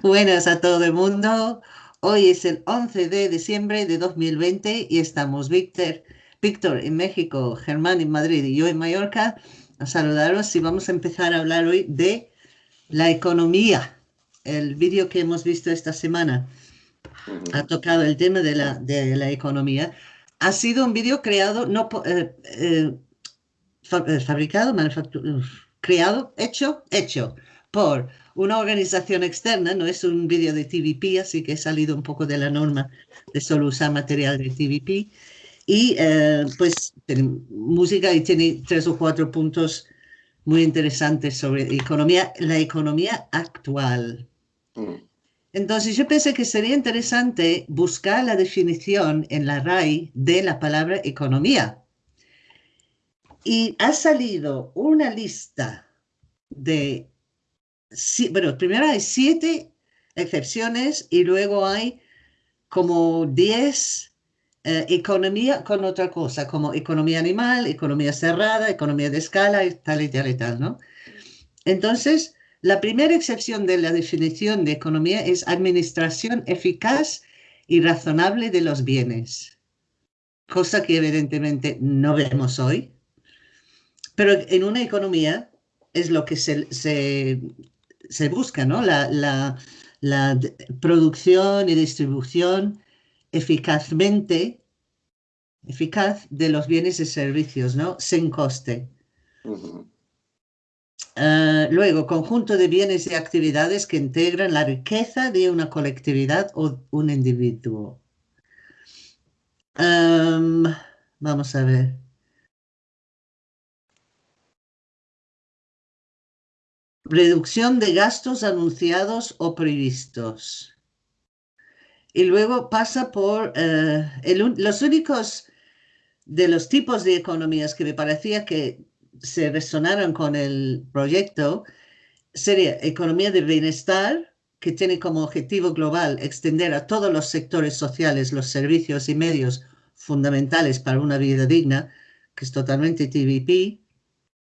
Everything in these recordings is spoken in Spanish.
Buenas a todo el mundo. Hoy es el 11 de diciembre de 2020 y estamos Víctor, Víctor en México, Germán en Madrid y yo en Mallorca a saludaros y vamos a empezar a hablar hoy de la economía. El vídeo que hemos visto esta semana ha tocado el tema de la, de la economía. Ha sido un vídeo creado, no eh, eh, eh, fabricado, manufacturado, creado, hecho, hecho por una organización externa, no es un vídeo de TVP, así que he salido un poco de la norma de solo usar material de TVP. Y eh, pues tiene música y tiene tres o cuatro puntos muy interesantes sobre economía, la economía actual. Mm. Entonces yo pensé que sería interesante buscar la definición en la RAI de la palabra economía. Y ha salido una lista de bueno, primero hay siete excepciones y luego hay como diez eh, economía con otra cosa, como economía animal, economía cerrada, economía de escala y tal y tal y tal, ¿no? Entonces, la primera excepción de la definición de economía es administración eficaz y razonable de los bienes, cosa que evidentemente no vemos hoy, pero en una economía es lo que se se busca, ¿no? La, producción y distribución eficazmente, eficaz de los bienes y servicios, ¿no? Sin coste. Ah, luego, conjunto de bienes y actividades que integran la riqueza de una colectividad o un individuo. vamos a ver. Reducción de gastos anunciados o previstos. Y luego pasa por eh, los únicos de los tipos de economías que me parecía que se resonaron con el proyecto sería economía de bienestar, que tiene como objetivo global extender a todos los sectores sociales los servicios y medios fundamentales para una vida digna, que es totalmente TVP,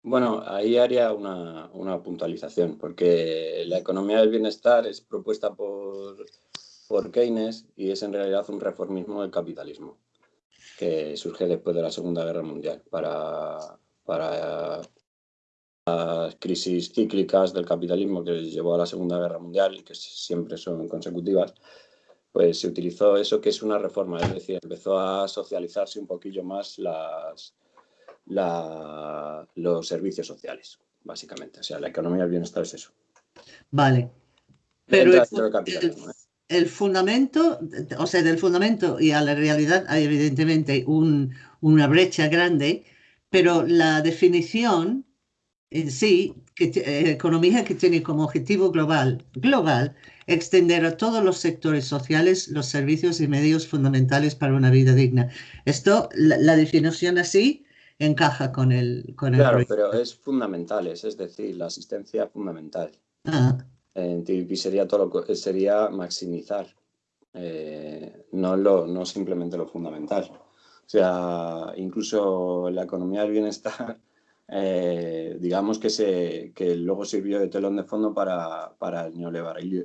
bueno, ahí haría una, puntualización, porque la economía del bienestar es propuesta por, por Keynes y es en realidad un reformismo del capitalismo que surge después de la Segunda Guerra Mundial para, para las crisis cíclicas del capitalismo que llevó a la Segunda Guerra Mundial que siempre son consecutivas, pues se utilizó eso que es una reforma, es decir, empezó a socializarse un poquillo más las, los servicios sociales, básicamente. O sea, la economía del bienestar es eso. Vale. Pero el, el, fundamento, o sea, del fundamento y a la realidad hay evidentemente un, una brecha grande, pero la definición en sí, que, eh, economía que tiene como objetivo global, global, extender a todos los sectores sociales los servicios y medios fundamentales para una vida digna. Esto, la definición así, encaja con el, con claro, pero es fundamental, es, decir, la asistencia fundamental. Ah. En TVP sería, todo lo, sería maximizar, eh, no, lo, no simplemente lo fundamental. O sea, incluso la economía del bienestar, eh, digamos que, se, que luego sirvió de telón de fondo para, para el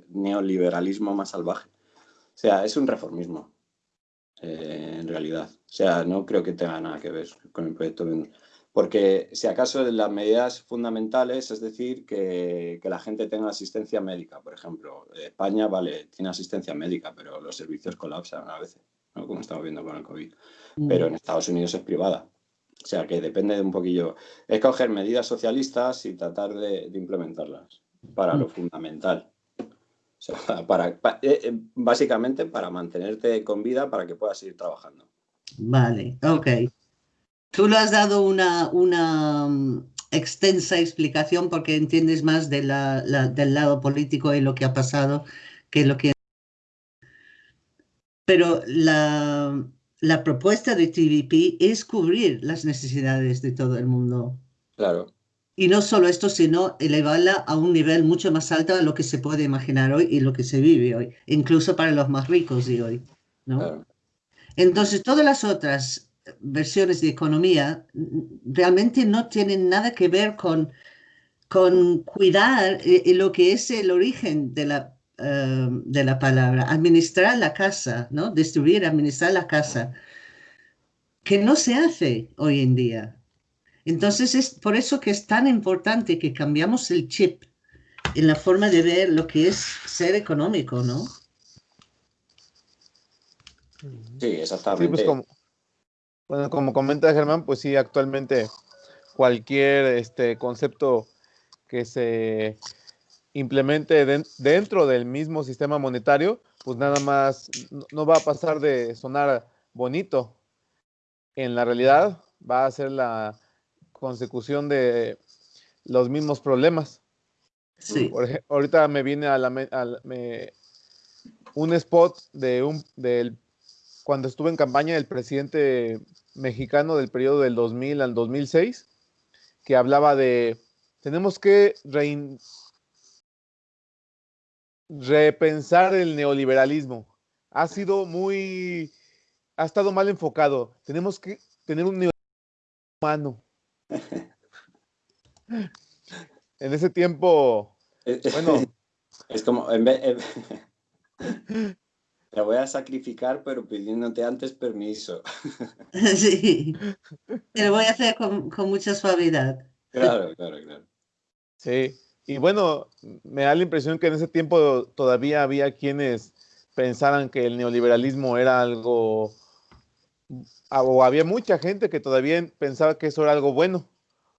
neoliberalismo más salvaje. O sea, es un reformismo. Eh, en realidad. O sea, no creo que tenga nada que ver con el proyecto Porque si acaso las medidas fundamentales, es decir, que, la gente tenga asistencia médica, por ejemplo. España, vale, tiene asistencia médica, pero los servicios colapsan a veces, como estamos viendo con el COVID. Mm. Pero en Estados Unidos es privada. O sea, que depende de un poquillo. Es coger medidas socialistas y tratar de, implementarlas para lo mm. fundamental. Sea, para, eh, eh, básicamente para mantenerte con vida para que puedas seguir trabajando. Vale, ok. Tú le has dado una, una mm, extensa explicación porque entiendes más de la, del lado político y lo que ha pasado que lo que... Pero la, la propuesta de TVP es cubrir las necesidades de todo el mundo. Claro. Y no solo esto, sino elevarla a un nivel mucho más alto de lo que se puede imaginar hoy y lo que se vive hoy, incluso para los más ricos de hoy. ¿no? Entonces, todas las otras versiones de economía realmente no tienen nada que ver con, con cuidar eh, lo que es el origen de la eh, de la palabra, administrar la casa, ¿no? Destruir, administrar la casa, que no se hace hoy en día. Entonces es por eso que es tan importante que cambiamos el chip en la forma de ver lo que es ser económico, ¿no? Sí, exactamente. pues como, bueno, como comenta Germán, pues sí, actualmente cualquier este concepto que se implemente dentro del mismo sistema monetario, pues nada más no va a pasar de sonar bonito. En la realidad va a ser la consecución de los mismos problemas. Sí. ahorita me viene a la, un spot de un del cuando estuve en campaña del presidente mexicano del periodo del 2000 al 2006 que hablaba de tenemos que repensar el neoliberalismo. Ha sido muy ha estado mal enfocado. Tenemos que tener un neoliberalismo humano. en ese tiempo, bueno. Es como, en vez, te voy a sacrificar, pero pidiéndote antes permiso. Sí, lo voy a hacer con, mucha suavidad. Claro, claro, claro. Sí, y bueno, me da la impresión que en ese tiempo todavía había quienes pensaran que el neoliberalismo era algo, o había mucha gente que todavía pensaba que eso era algo bueno.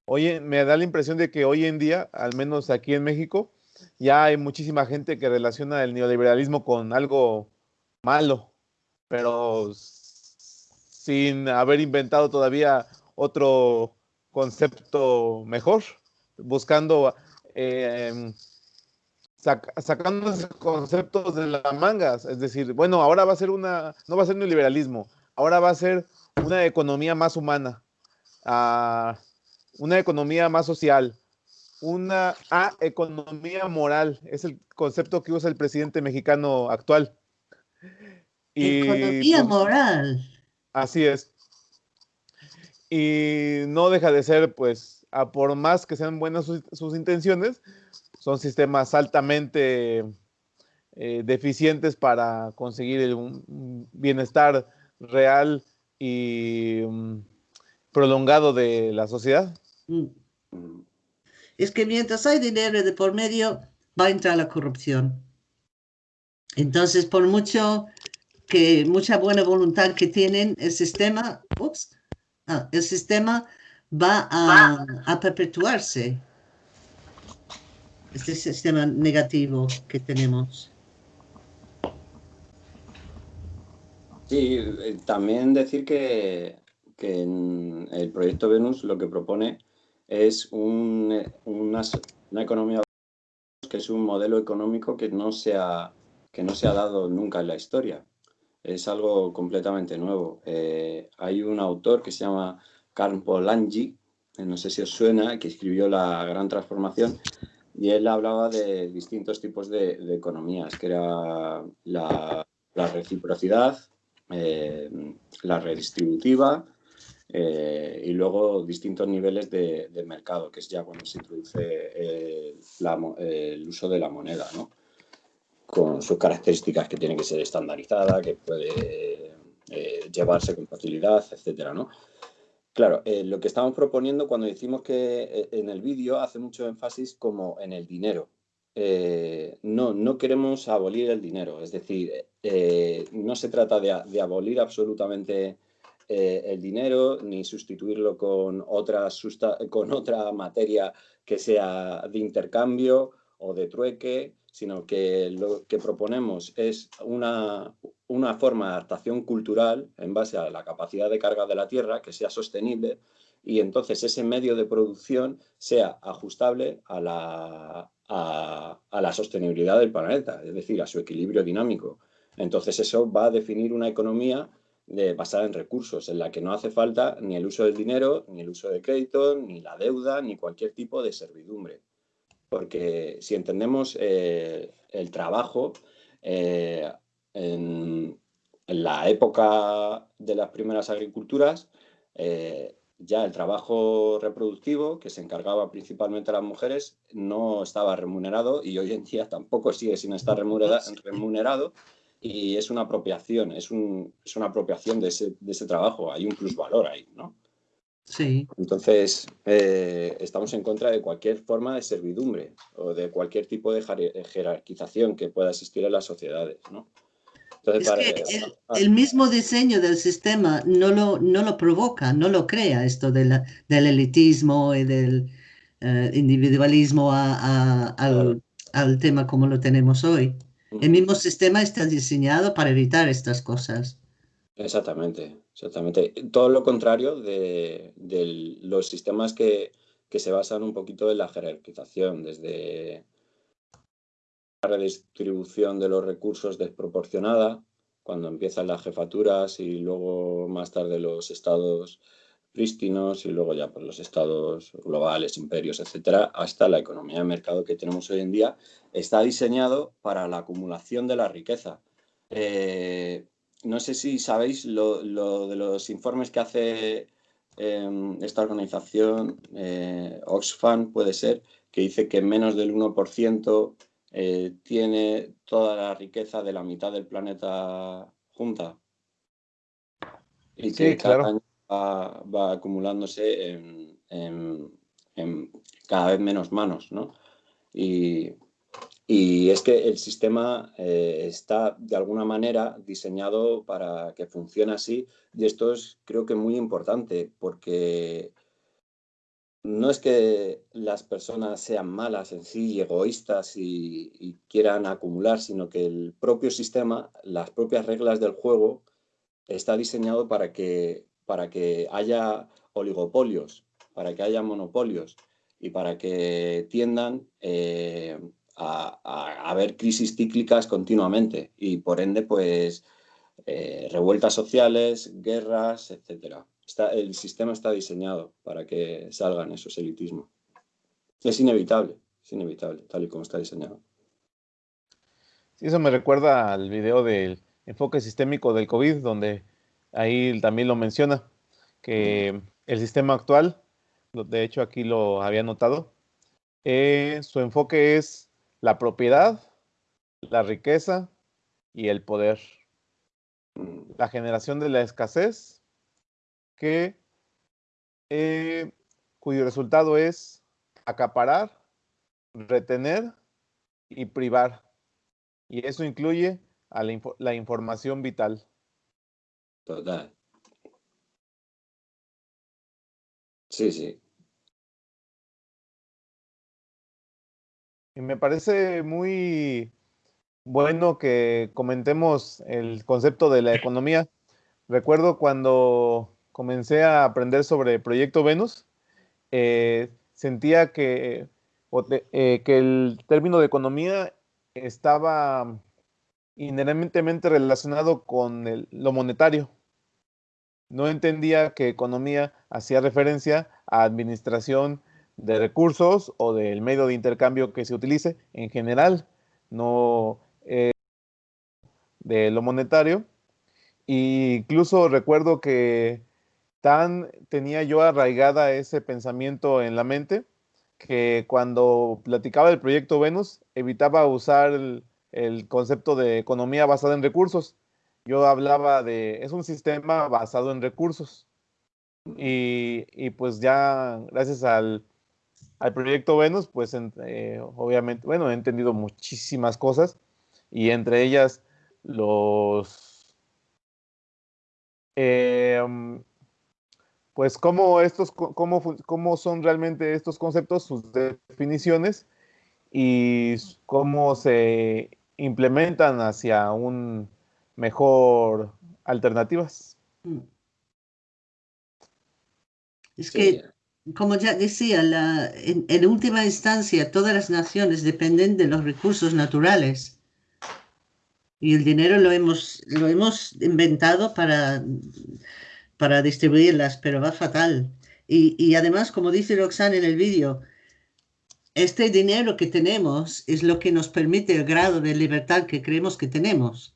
Oye, me da la impresión de que hoy en día, al menos aquí en México, ya hay muchísima gente que relaciona el neoliberalismo con algo malo, pero sin haber inventado todavía otro concepto mejor, buscando, eh, sacando conceptos de las mangas, es decir, bueno, ahora va a ser una, no va a ser neoliberalismo, ahora va a ser una economía más humana. Ah, una economía más social, una economía moral, es el concepto que usa el presidente mexicano actual. economía pues, moral. Así es. Y no deja de ser, pues, a por más que sean buenas sus, intenciones, son sistemas altamente eh, deficientes para conseguir un bienestar real y mm, prolongado de la sociedad. Mm. Es que mientras hay dinero de por medio, va a entrar la corrupción. Entonces, por mucho que mucha buena voluntad que tienen, el sistema, ah, el sistema va a, a perpetuarse. Este sistema negativo que tenemos. Sí, eh, también decir que, que en el proyecto Venus lo que propone es una, economía que es un modelo económico que no, se ha, que no se ha dado nunca en la historia. Es algo completamente nuevo. Eh, hay un autor que se llama Karl Polanyi, eh, no sé si os suena, que escribió La Gran Transformación, y él hablaba de distintos tipos de, economías, que era la, reciprocidad, eh, la redistributiva, eh, y luego distintos niveles de, mercado, que es ya cuando se introduce eh, el uso de la moneda, ¿no? con sus características que tiene que ser estandarizada, que puede llevarse con facilidad, etcétera, ¿no? Claro, lo que estamos proponiendo cuando decimos que en el vídeo hace mucho énfasis como en el dinero. No, no queremos abolir el dinero, es decir, no se trata de, de abolir absolutamente eh, el dinero ni sustituirlo con otra, con otra materia que sea de intercambio o de trueque, sino que lo que proponemos es una, una forma de adaptación cultural en base a la capacidad de carga de la tierra que sea sostenible y entonces ese medio de producción sea ajustable a la, a, la sostenibilidad del planeta, es decir, a su equilibrio dinámico. Entonces eso va a definir una economía basada en recursos, en la que no hace falta ni el uso del dinero, ni el uso de crédito, ni la deuda, ni cualquier tipo de servidumbre. Porque si entendemos eh, el trabajo, eh, en, la época de las primeras agriculturas, eh, ya el trabajo reproductivo, que se encargaba principalmente a las mujeres, no estaba remunerado y hoy en día tampoco sigue sin estar remunerado y es una apropiación, es, una apropiación de ese, de ese, trabajo, hay un plusvalor ahí, ¿no? Sí. Entonces, eh, estamos en contra de cualquier forma de servidumbre o de cualquier tipo de jerarquización que pueda existir en las sociedades, ¿no? El, mismo diseño del sistema no lo, no lo provoca, no lo crea esto del elitismo y del eh, individualismo al, al, tema como lo tenemos hoy. El mismo sistema está diseñado para evitar estas cosas. Exactamente, exactamente. Todo lo contrario de, los sistemas que, que, se basan un poquito en la jerarquización, desde redistribución de los recursos desproporcionada, cuando empiezan las jefaturas y luego más tarde los estados prístinos y luego ya por los estados globales, imperios, etcétera, hasta la economía de mercado que tenemos hoy en día, está diseñado para la acumulación de la riqueza. Eh, no sé si sabéis lo, de los informes que hace em, esta organización, eh, Oxfam puede ser, que dice que menos del 1% eh, tiene toda la riqueza de la mitad del planeta junta. Y que cada año va, acumulándose en, cada vez menos manos, ¿no? Y, es que el sistema eh, está de alguna manera diseñado para que funcione así y esto es creo que muy importante porque no es que las personas sean malas en sí y egoístas y, quieran acumular, sino que el propio sistema, las propias reglas del juego, está diseñado para que, para que haya oligopolios, para que haya monopolios y para que tiendan eh, a, haber crisis cíclicas continuamente y por ende pues eh, revueltas sociales, guerras, etcétera el sistema está diseñado para que salgan esos elitismos. Es inevitable, es inevitable, tal y como está diseñado. Sí, eso me recuerda al video del enfoque sistémico del COVID, donde ahí también lo menciona, que el sistema actual, de hecho aquí lo había notado, eh, su enfoque es la propiedad, la riqueza y el poder. Mm. La generación de la escasez que, eh, cuyo resultado es acaparar, retener y privar. Y eso incluye a la, información vital. Total. Sí, sí. Y me parece muy bueno que comentemos el concepto de la economía. Recuerdo cuando comencé a aprender sobre Proyecto Venus, eh, sentía que, eh, que el término de economía estaba inherentemente relacionado con lo monetario. No entendía que economía hacía referencia a administración de recursos o del medio de intercambio que se utilice en general, no eh, de lo monetario. Incluso recuerdo que tan tenía yo arraigada ese pensamiento en la mente que cuando platicaba del proyecto Venus evitaba usar el, concepto de economía basada en recursos. Yo hablaba de, es un sistema basado en recursos. Y, pues ya gracias al, proyecto Venus, pues eh, obviamente, bueno, he entendido muchísimas cosas y entre ellas los... Eh, pues cómo, estos, cómo, cómo son realmente estos conceptos, sus definiciones y cómo se implementan hacia un mejor alternativas. Mm. Es que, como ya decía, la, en, en, última instancia todas las naciones dependen de los recursos naturales. Y el dinero lo hemos, lo hemos inventado para para distribuirlas, pero va fatal. Y, además, como dice Roxanne en el vídeo, este dinero que tenemos es lo que nos permite el grado de libertad que creemos que tenemos.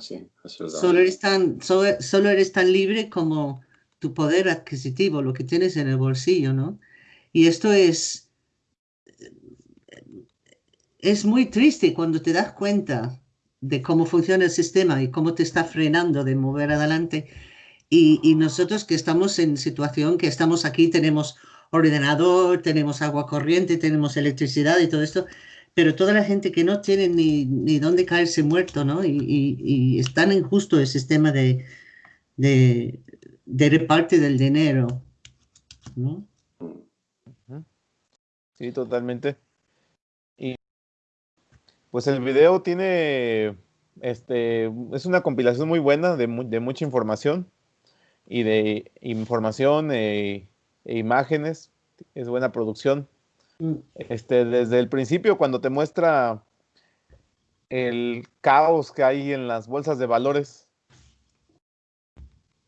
Sí, solo eres, tan, solo, eres tan libre como tu poder adquisitivo, lo que tienes en el bolsillo, ¿no? Y esto es, es muy triste cuando te das cuenta de cómo funciona el sistema y cómo te está frenando de mover adelante. Y, y nosotros que estamos en situación que estamos aquí, tenemos ordenador, tenemos agua corriente, tenemos electricidad y todo esto, pero toda la gente que no tiene ni, ni dónde caerse muerto, ¿no? Y, es tan injusto el sistema de, de, de reparte del dinero, ¿no? Sí, totalmente. Y pues el video tiene, este, es una compilación muy buena de, de mucha información y de información e, e imágenes, es buena producción. Mm. Este, desde el principio, cuando te muestra el caos que hay en las bolsas de valores.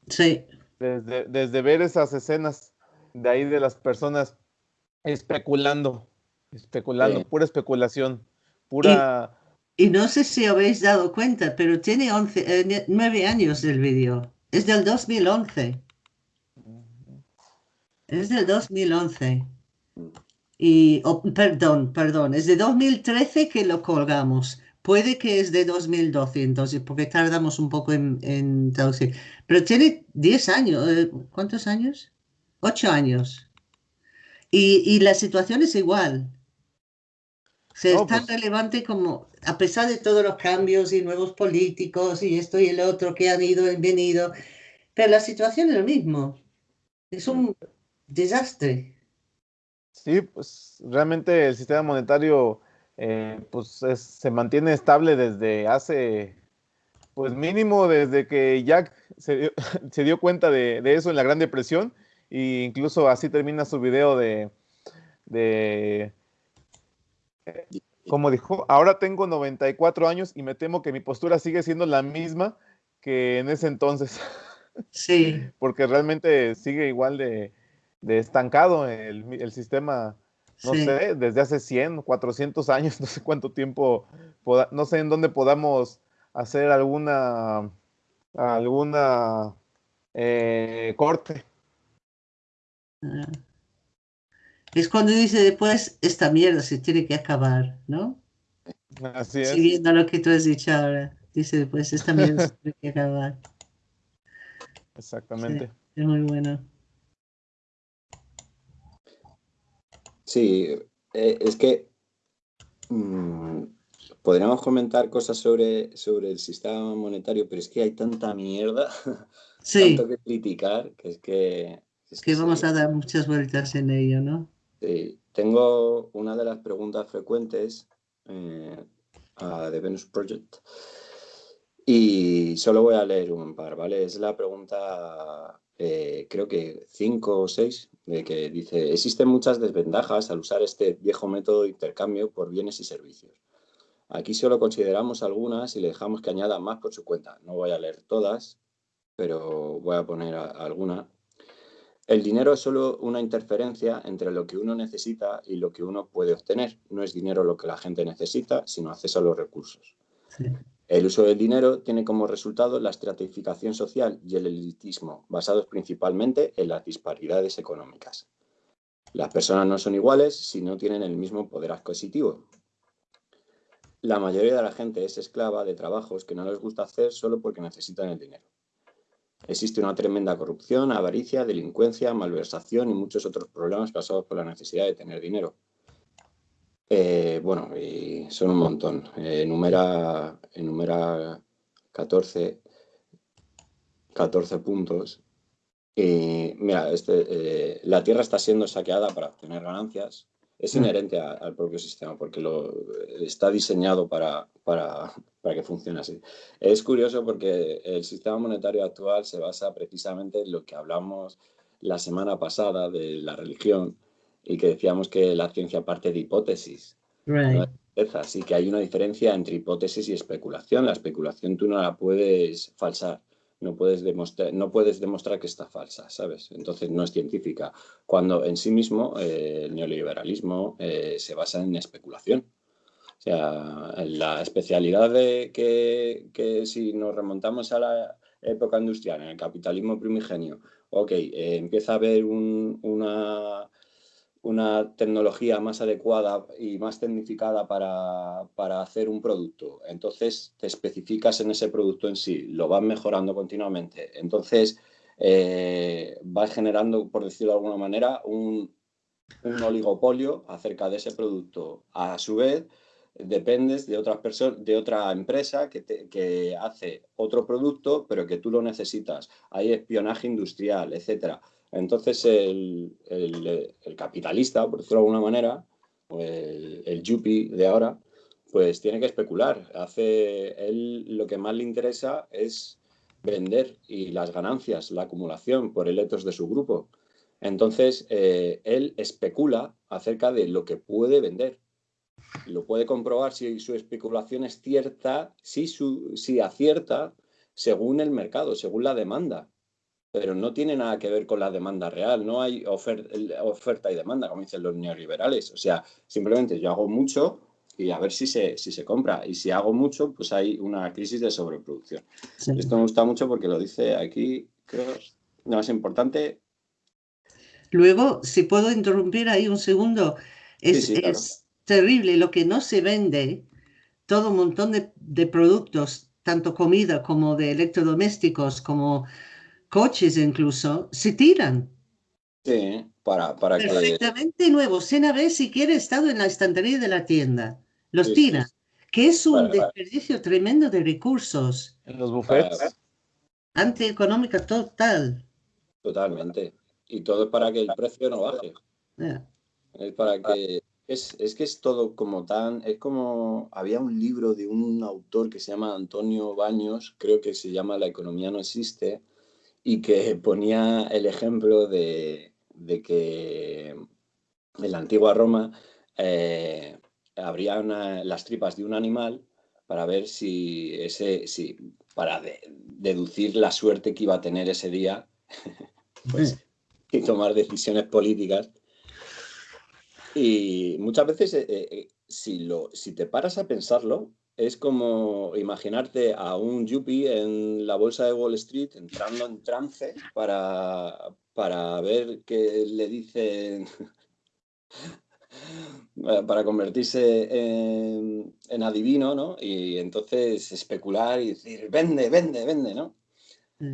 Sí. Desde, desde ver esas escenas de ahí de las personas especulando, especulando, pura especulación, pura... Y, no sé si habéis dado cuenta, pero tiene 11, eh, 9 años el vídeo. Es del 2011. Es del 2011. Y, oh, perdón, perdón, es de 2013 que lo colgamos. Puede que es de 2012, entonces, porque tardamos un poco en, en traducir. Pero tiene 10 años. Eh, ¿Cuántos años? 8 años. Y, y la situación es igual. Se es tan pues relevante como, a pesar de todos los cambios y nuevos políticos y esto y el otro que han ido y venido, pero la situación es lo mismo. Es un desastre. Sí, pues realmente el sistema monetario eh, pues se mantiene estable desde hace, pues mínimo desde que Jack se dio, se dio cuenta de, de, eso en la Gran Depresión, e incluso así termina su video de, de como dijo, ahora tengo 94 años y me temo que mi postura sigue siendo la misma que en ese entonces. Sí. Porque realmente sigue igual de, de estancado el, el sistema, no sé, desde hace 100, 400 años, no sé cuánto tiempo, no sé en dónde podamos hacer alguna, alguna eh, corte. Es cuando dice después, esta mierda se tiene que acabar, ¿no? Así es. Siguiendo lo que tú has dicho ahora. Dice después, esta mierda se tiene que acabar. Exactamente. es muy bueno. Sí, eh, es que mmm, podríamos comentar cosas sobre, sobre el sistema monetario, pero es que hay tanta mierda, sí. tanto que criticar, que es que... Es que, que vamos sí. a dar muchas vueltas en ello, ¿no? Sí. Tengo una de las preguntas frecuentes eh, a The Venus Project y solo voy a leer un par, ¿vale? Es la pregunta eh, creo que cinco o seis, de que dice, existen muchas desventajas al usar este viejo método de intercambio por bienes y servicios. Aquí solo consideramos algunas y le dejamos que añada más por su cuenta. No voy a leer todas, pero voy a poner a alguna. El dinero es solo una interferencia entre lo que uno necesita y lo que uno puede obtener. No es dinero lo que la gente necesita, sino acceso a los recursos. Sí. El uso del dinero tiene como resultado la estratificación social y el elitismo, basados principalmente en las disparidades económicas. Las personas no son iguales si no tienen el mismo poder adquisitivo. La mayoría de la gente es esclava de trabajos que no les gusta hacer solo porque necesitan el dinero. Existe una tremenda corrupción, avaricia, delincuencia, malversación y muchos otros problemas causados por la necesidad de tener dinero. Eh, bueno, y son un montón. Eh, enumera, enumera 14, 14 puntos. Y mira, este, eh, la Tierra está siendo saqueada para obtener ganancias. Es inherente a, al propio sistema porque lo, está diseñado para, para, para que funcione así. Es curioso porque el sistema monetario actual se basa precisamente en lo que hablamos la semana pasada de la religión, y que decíamos que la ciencia parte de hipótesis. Right. ¿no? Así que hay una diferencia entre hipótesis y especulación. La especulación tú no la puedes falsar, no puedes demostrar, no puedes demostrar que está falsa, ¿sabes? Entonces no es científica. Cuando en sí mismo eh, el neoliberalismo eh, se basa en especulación. O sea, la especialidad de que, que si nos remontamos a la época industrial, en el capitalismo primigenio, ok, eh, empieza a haber una, una tecnología más adecuada y más tecnificada para, hacer un producto. Entonces te especificas en ese producto en sí, lo vas mejorando continuamente. Entonces eh, vas generando, por decirlo de alguna manera, un, oligopolio acerca de ese producto. A su vez, dependes de, otras de otra empresa que, que, hace otro producto, pero que tú lo necesitas. Hay espionaje industrial, etcétera. Entonces el, capitalista, por decirlo de alguna manera, o el, el yuppie de ahora, pues tiene que especular. Hace, él lo que más le interesa es vender y las ganancias, la acumulación por el etos de su grupo. Entonces, eh, él especula acerca de lo que puede vender. Lo puede comprobar si su especulación es cierta, si, su, si acierta según el mercado, según la demanda pero no tiene nada que ver con la demanda real, no hay oferta y demanda, como dicen los neoliberales. O sea, simplemente yo hago mucho y a ver si se, si se compra. Y si hago mucho, pues hay una crisis de sobreproducción. Esto me gusta mucho porque lo dice aquí, creo, lo más importante. Luego, si puedo interrumpir ahí un segundo, es, es terrible lo que no se vende, todo un montón de, de productos, tanto comida como de electrodomésticos, como coches incluso, se tiran. Sí, para, para Perfectamente nuevos, sin haber siquiera estado en la estantería de la tienda. Los tiran, que es un desperdicio tremendo de recursos. En los bufetes. Antieconómica total. Totalmente. Y todo es para que el precio no baje. Es para que... Es, es, que es todo como tan... Es como... Había un libro de un autor que se llama Antonio Baños, creo que se llama La economía no existe, y que ponía el ejemplo de, que en la antigua Roma eh, abrían las tripas de un animal para ver si ese, si, para deducir la suerte que iba a tener ese día pues, y tomar decisiones políticas. Y muchas veces, eh, eh, si, lo, si te paras a pensarlo, es como imaginarte a un yuppie en la bolsa de Wall Street entrando en trance para, para ver qué le dicen, para convertirse en, en, adivino, ¿no? Y entonces especular y decir, vende, vende, vende, ¿no?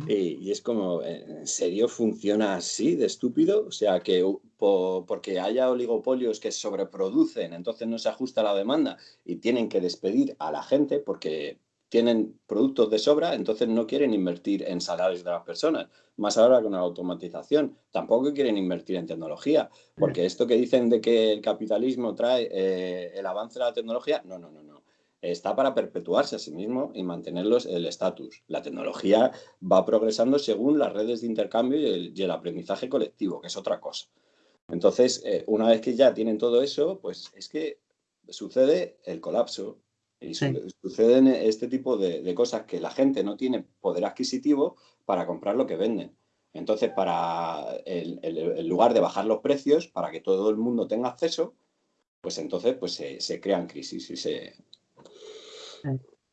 Y, es como, ¿en serio funciona así de estúpido? O sea, que porque haya oligopolios que sobreproducen, entonces no se ajusta la demanda y tienen que despedir a la gente porque tienen productos de sobra, entonces no quieren invertir en salarios de las personas. Más ahora con la automatización. Tampoco quieren invertir en tecnología, porque esto que dicen de que el capitalismo trae eh, el avance de la tecnología, no, no, no, no está para perpetuarse a sí mismo y mantenerlos el estatus. La tecnología va progresando según las redes de intercambio y el, aprendizaje colectivo, que es otra cosa. Entonces, eh, una vez que ya tienen todo eso, pues es que sucede el colapso y suceden este tipo de, cosas que la gente no tiene poder adquisitivo para comprar lo que venden. Entonces, para el, lugar de bajar los precios, para que todo el mundo tenga acceso, pues entonces pues se, se crean crisis y se,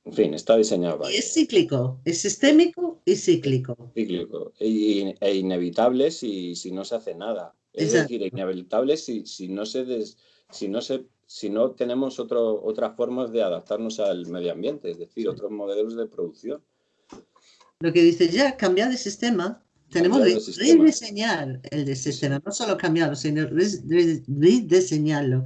en fin, está diseñado para. es cíclico, es sistémico y cíclico. Cíclico e, inevitable si, si, no se hace nada. Es decir, inevitable si, si, no se si, no se, si no tenemos otro, otras formas de adaptarnos al medio ambiente, es decir, otros modelos de producción. Lo que dice ya, cambiar de sistema. Tenemos que rediseñar el sistema, no solo cambiarlo, sino rediseñarlo.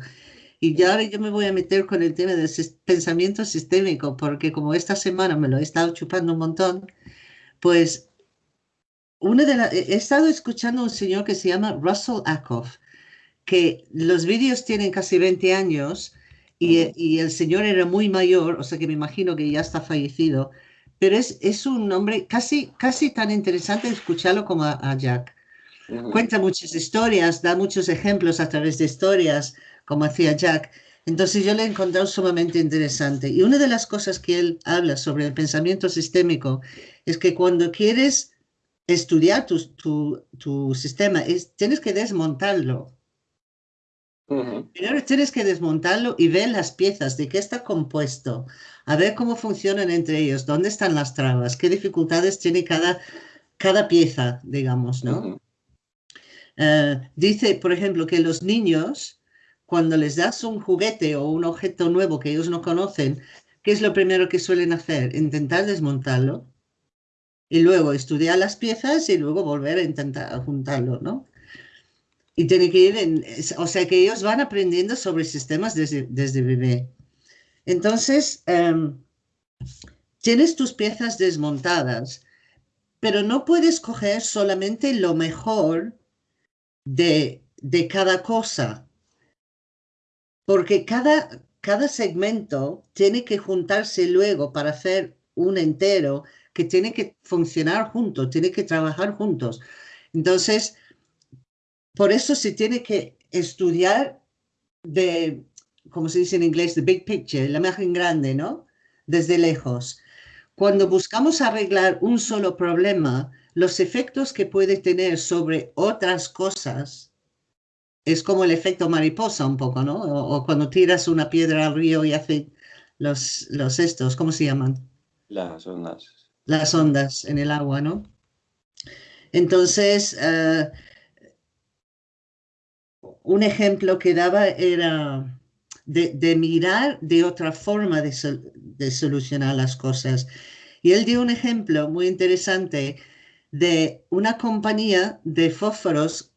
Y ya ahora yo me voy a meter con el tema del pensamiento sistémico, porque como esta semana me lo he estado chupando un montón, pues una de he estado escuchando a un señor que se llama Russell Ackoff, que los vídeos tienen casi 20 años y, y, el señor era muy mayor, o sea que me imagino que ya está fallecido, pero es, es un hombre casi, casi tan interesante escucharlo como a, Jack. Cuenta muchas historias, da muchos ejemplos a través de historias como hacía Jack. Entonces yo le he encontrado sumamente interesante. Y una de las cosas que él habla sobre el pensamiento sistémico es que cuando quieres estudiar tu, tu, sistema, es, tienes que desmontarlo. Primero tienes que desmontarlo y ver las piezas, de qué está compuesto, a ver cómo funcionan entre ellos, dónde están las trabas, qué dificultades tiene cada, cada pieza, digamos, ¿no? Eh, dice, por ejemplo, que los niños, cuando les das un juguete o un objeto nuevo que ellos no conocen, ¿qué es lo primero que suelen hacer? Intentar desmontarlo y luego estudiar las piezas y luego volver a intentar juntarlo, ¿no? Y tiene que ir en, o sea que ellos van aprendiendo sobre sistemas desde, desde bebé. Entonces, em, tienes tus piezas desmontadas, pero no puedes coger solamente lo mejor de, de cada cosa, porque cada, cada segmento tiene que juntarse luego para hacer un entero que tiene que funcionar juntos, tiene que trabajar juntos. Entonces, por eso se tiene que estudiar de, como se dice en inglés, the big picture, la imagen grande, ¿no? Desde lejos. Cuando buscamos arreglar un solo problema, los efectos que puede tener sobre otras cosas es como el efecto mariposa un poco, ¿no? O, cuando tiras una piedra al río y hace los, los estos, ¿cómo se llaman? Las ondas. Las ondas en el agua, ¿no? Entonces, eh, un ejemplo que daba era de, mirar de otra forma de, de, solucionar las cosas. Y él dio un ejemplo muy interesante de una compañía de fósforos.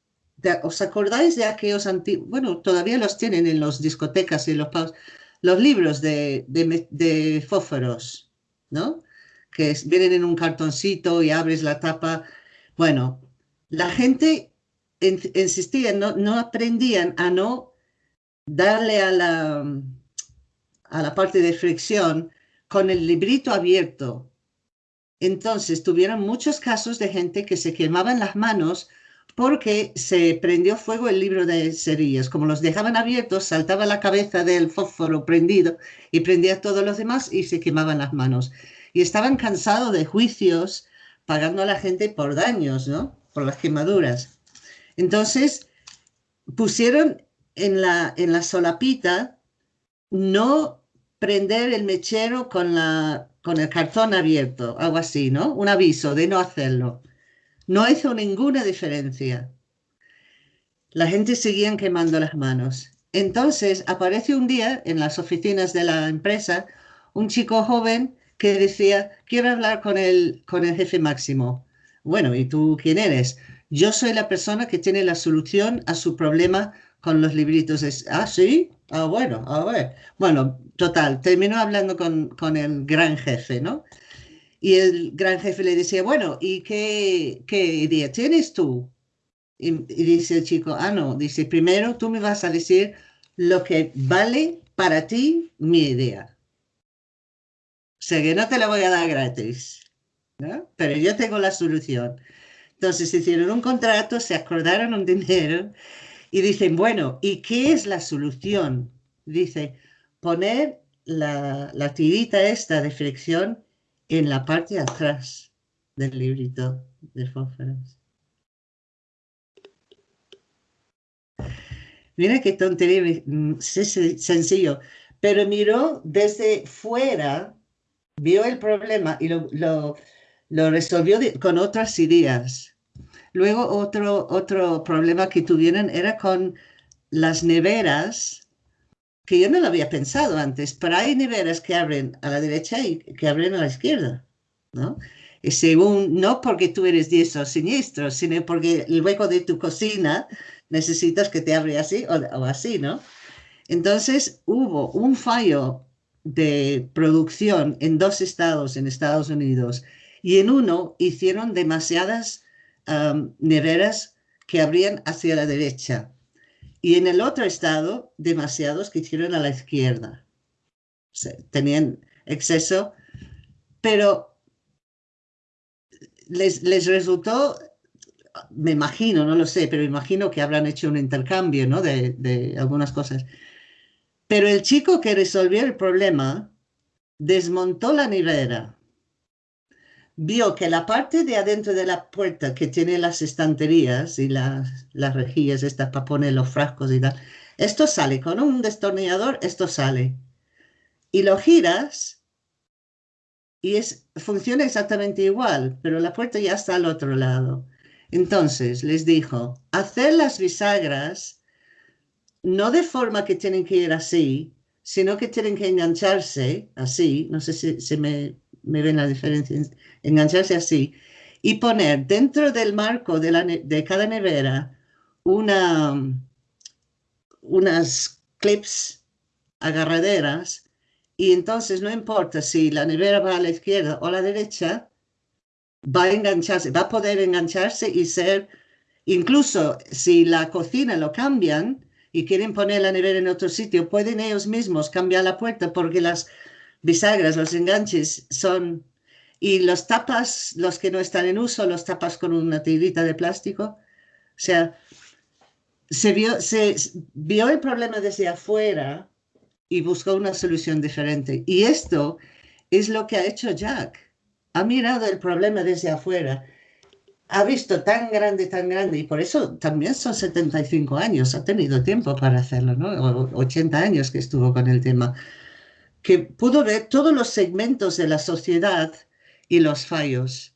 ¿Os acordáis de aquellos antiguos? Bueno, todavía los tienen en las discotecas y los, los libros de, de, fósforos, ¿no? Que vienen en un cartoncito y abres la tapa. Bueno, la gente insistía, no, no aprendían a no darle a la, a la parte de fricción con el librito abierto. Entonces tuvieron muchos casos de gente que se quemaban las manos porque se prendió fuego el libro de cerillas. Como los dejaban abiertos, saltaba la cabeza del fósforo prendido y prendía todos los demás y se quemaban las manos. Y estaban cansados de juicios pagando a la gente por daños, ¿no? Por las quemaduras. Entonces pusieron en la, en la solapita no prender el mechero con, la, con el cartón abierto, algo así, ¿no? Un aviso de no hacerlo. No hizo ninguna diferencia. La gente seguía quemando las manos. Entonces aparece un día en las oficinas de la empresa un chico joven que decía, quiero hablar con el, con el jefe máximo. Bueno, ¿y tú quién eres? Yo soy la persona que tiene la solución a su problema con los libritos. Ah, sí, ah, bueno, a ver. Bueno, total, terminó hablando con, con, el gran jefe, ¿no? Y el gran jefe le decía, bueno, ¿y qué, qué idea tienes tú? Y, dice el chico, ah, no, dice, primero tú me vas a decir lo que vale para ti mi idea. Sea que no te la voy a dar gratis, ¿no? Pero yo tengo la solución. Entonces hicieron un contrato, se acordaron un dinero y dicen, bueno, ¿y qué es la solución? Dice, poner la, tirita esta de fricción en la parte de atrás del librito de fósforos. Mira qué tontería, mm, sencillo, pero miró desde fuera, vio el problema y lo, lo resolvió con otras ideas. Luego otro, otro problema que tuvieron era con las neveras, que yo no lo había pensado antes, pero hay neveras que abren a la derecha y que abren a la izquierda, ¿no? Y según, no porque tú eres diestro o siniestro, sino porque el hueco de tu cocina necesitas que te abra así o, o así, ¿no? Entonces hubo un fallo de producción en dos estados en Estados Unidos y en uno hicieron demasiadas neveras que abrían hacia la derecha y en el otro estado demasiados que hicieron a la izquierda. tenían exceso, pero les, les, resultó, me imagino, no lo sé, pero imagino que habrán hecho un intercambio ¿no? de, de algunas cosas. Pero el chico que resolvió el problema desmontó la nevera vio que la parte de adentro de la puerta que tiene las estanterías y las, las rejillas estas para poner los frascos y tal, esto sale con un destornillador, esto sale. Y lo giras y es, funciona exactamente igual, pero la puerta ya está al otro lado. Entonces les dijo, hacer las bisagras no de forma que tienen que ir así, sino que tienen que engancharse así, no sé si, se me, me, ven la diferencia, engancharse así, y poner dentro del marco de, la, de cada nevera una, unas clips agarraderas y entonces no importa si la nevera va a la izquierda o a la derecha, va a engancharse, va a poder engancharse y ser, incluso si la cocina lo cambian y quieren poner la nevera en otro sitio, pueden ellos mismos cambiar la puerta porque las bisagras, los enganches son, y los tapas, los que no están en uso, los tapas con una tirita de plástico. O sea, se vio, se vio el problema desde afuera y buscó una solución diferente. Y esto es lo que ha hecho Jack. Ha mirado el problema desde afuera. Ha visto tan grande, tan grande, y por eso también son 75 años, ha tenido tiempo para hacerlo, ¿no? 80 años que estuvo con el tema, que pudo ver todos los segmentos de la sociedad y los fallos,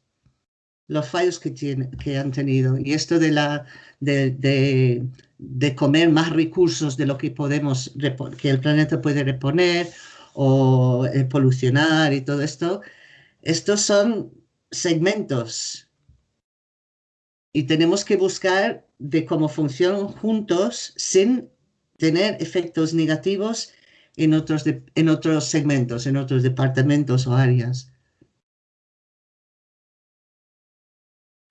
los fallos que, tiene, que han tenido. Y esto de la, de, de comer más recursos de lo que podemos, que el planeta puede reponer o eh, polucionar y todo esto, estos son segmentos y tenemos que buscar de cómo funcionan juntos sin tener efectos negativos en otros, en otros segmentos, en otros departamentos o áreas.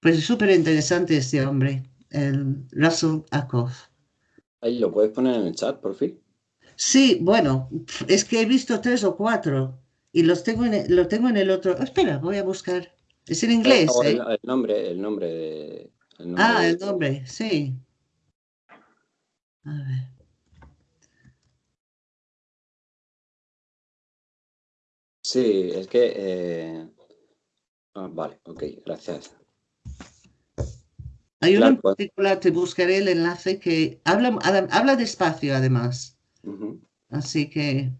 Pues es súper interesante este hombre el Russell Akoff. Ahí lo puedes poner en el chat, por fin. Sí, bueno, es que he visto tres o cuatro y los tengo en el, lo tengo en el otro. espera, voy a buscar. Es en inglés. ¿eh? El, nombre, el nombre de. ah, el nombre, sí. A ver. Sí, es que. Eh... Ah, vale, ok, gracias. Hay uno en particular, te buscaré el enlace que habla, habla despacio además. Así que...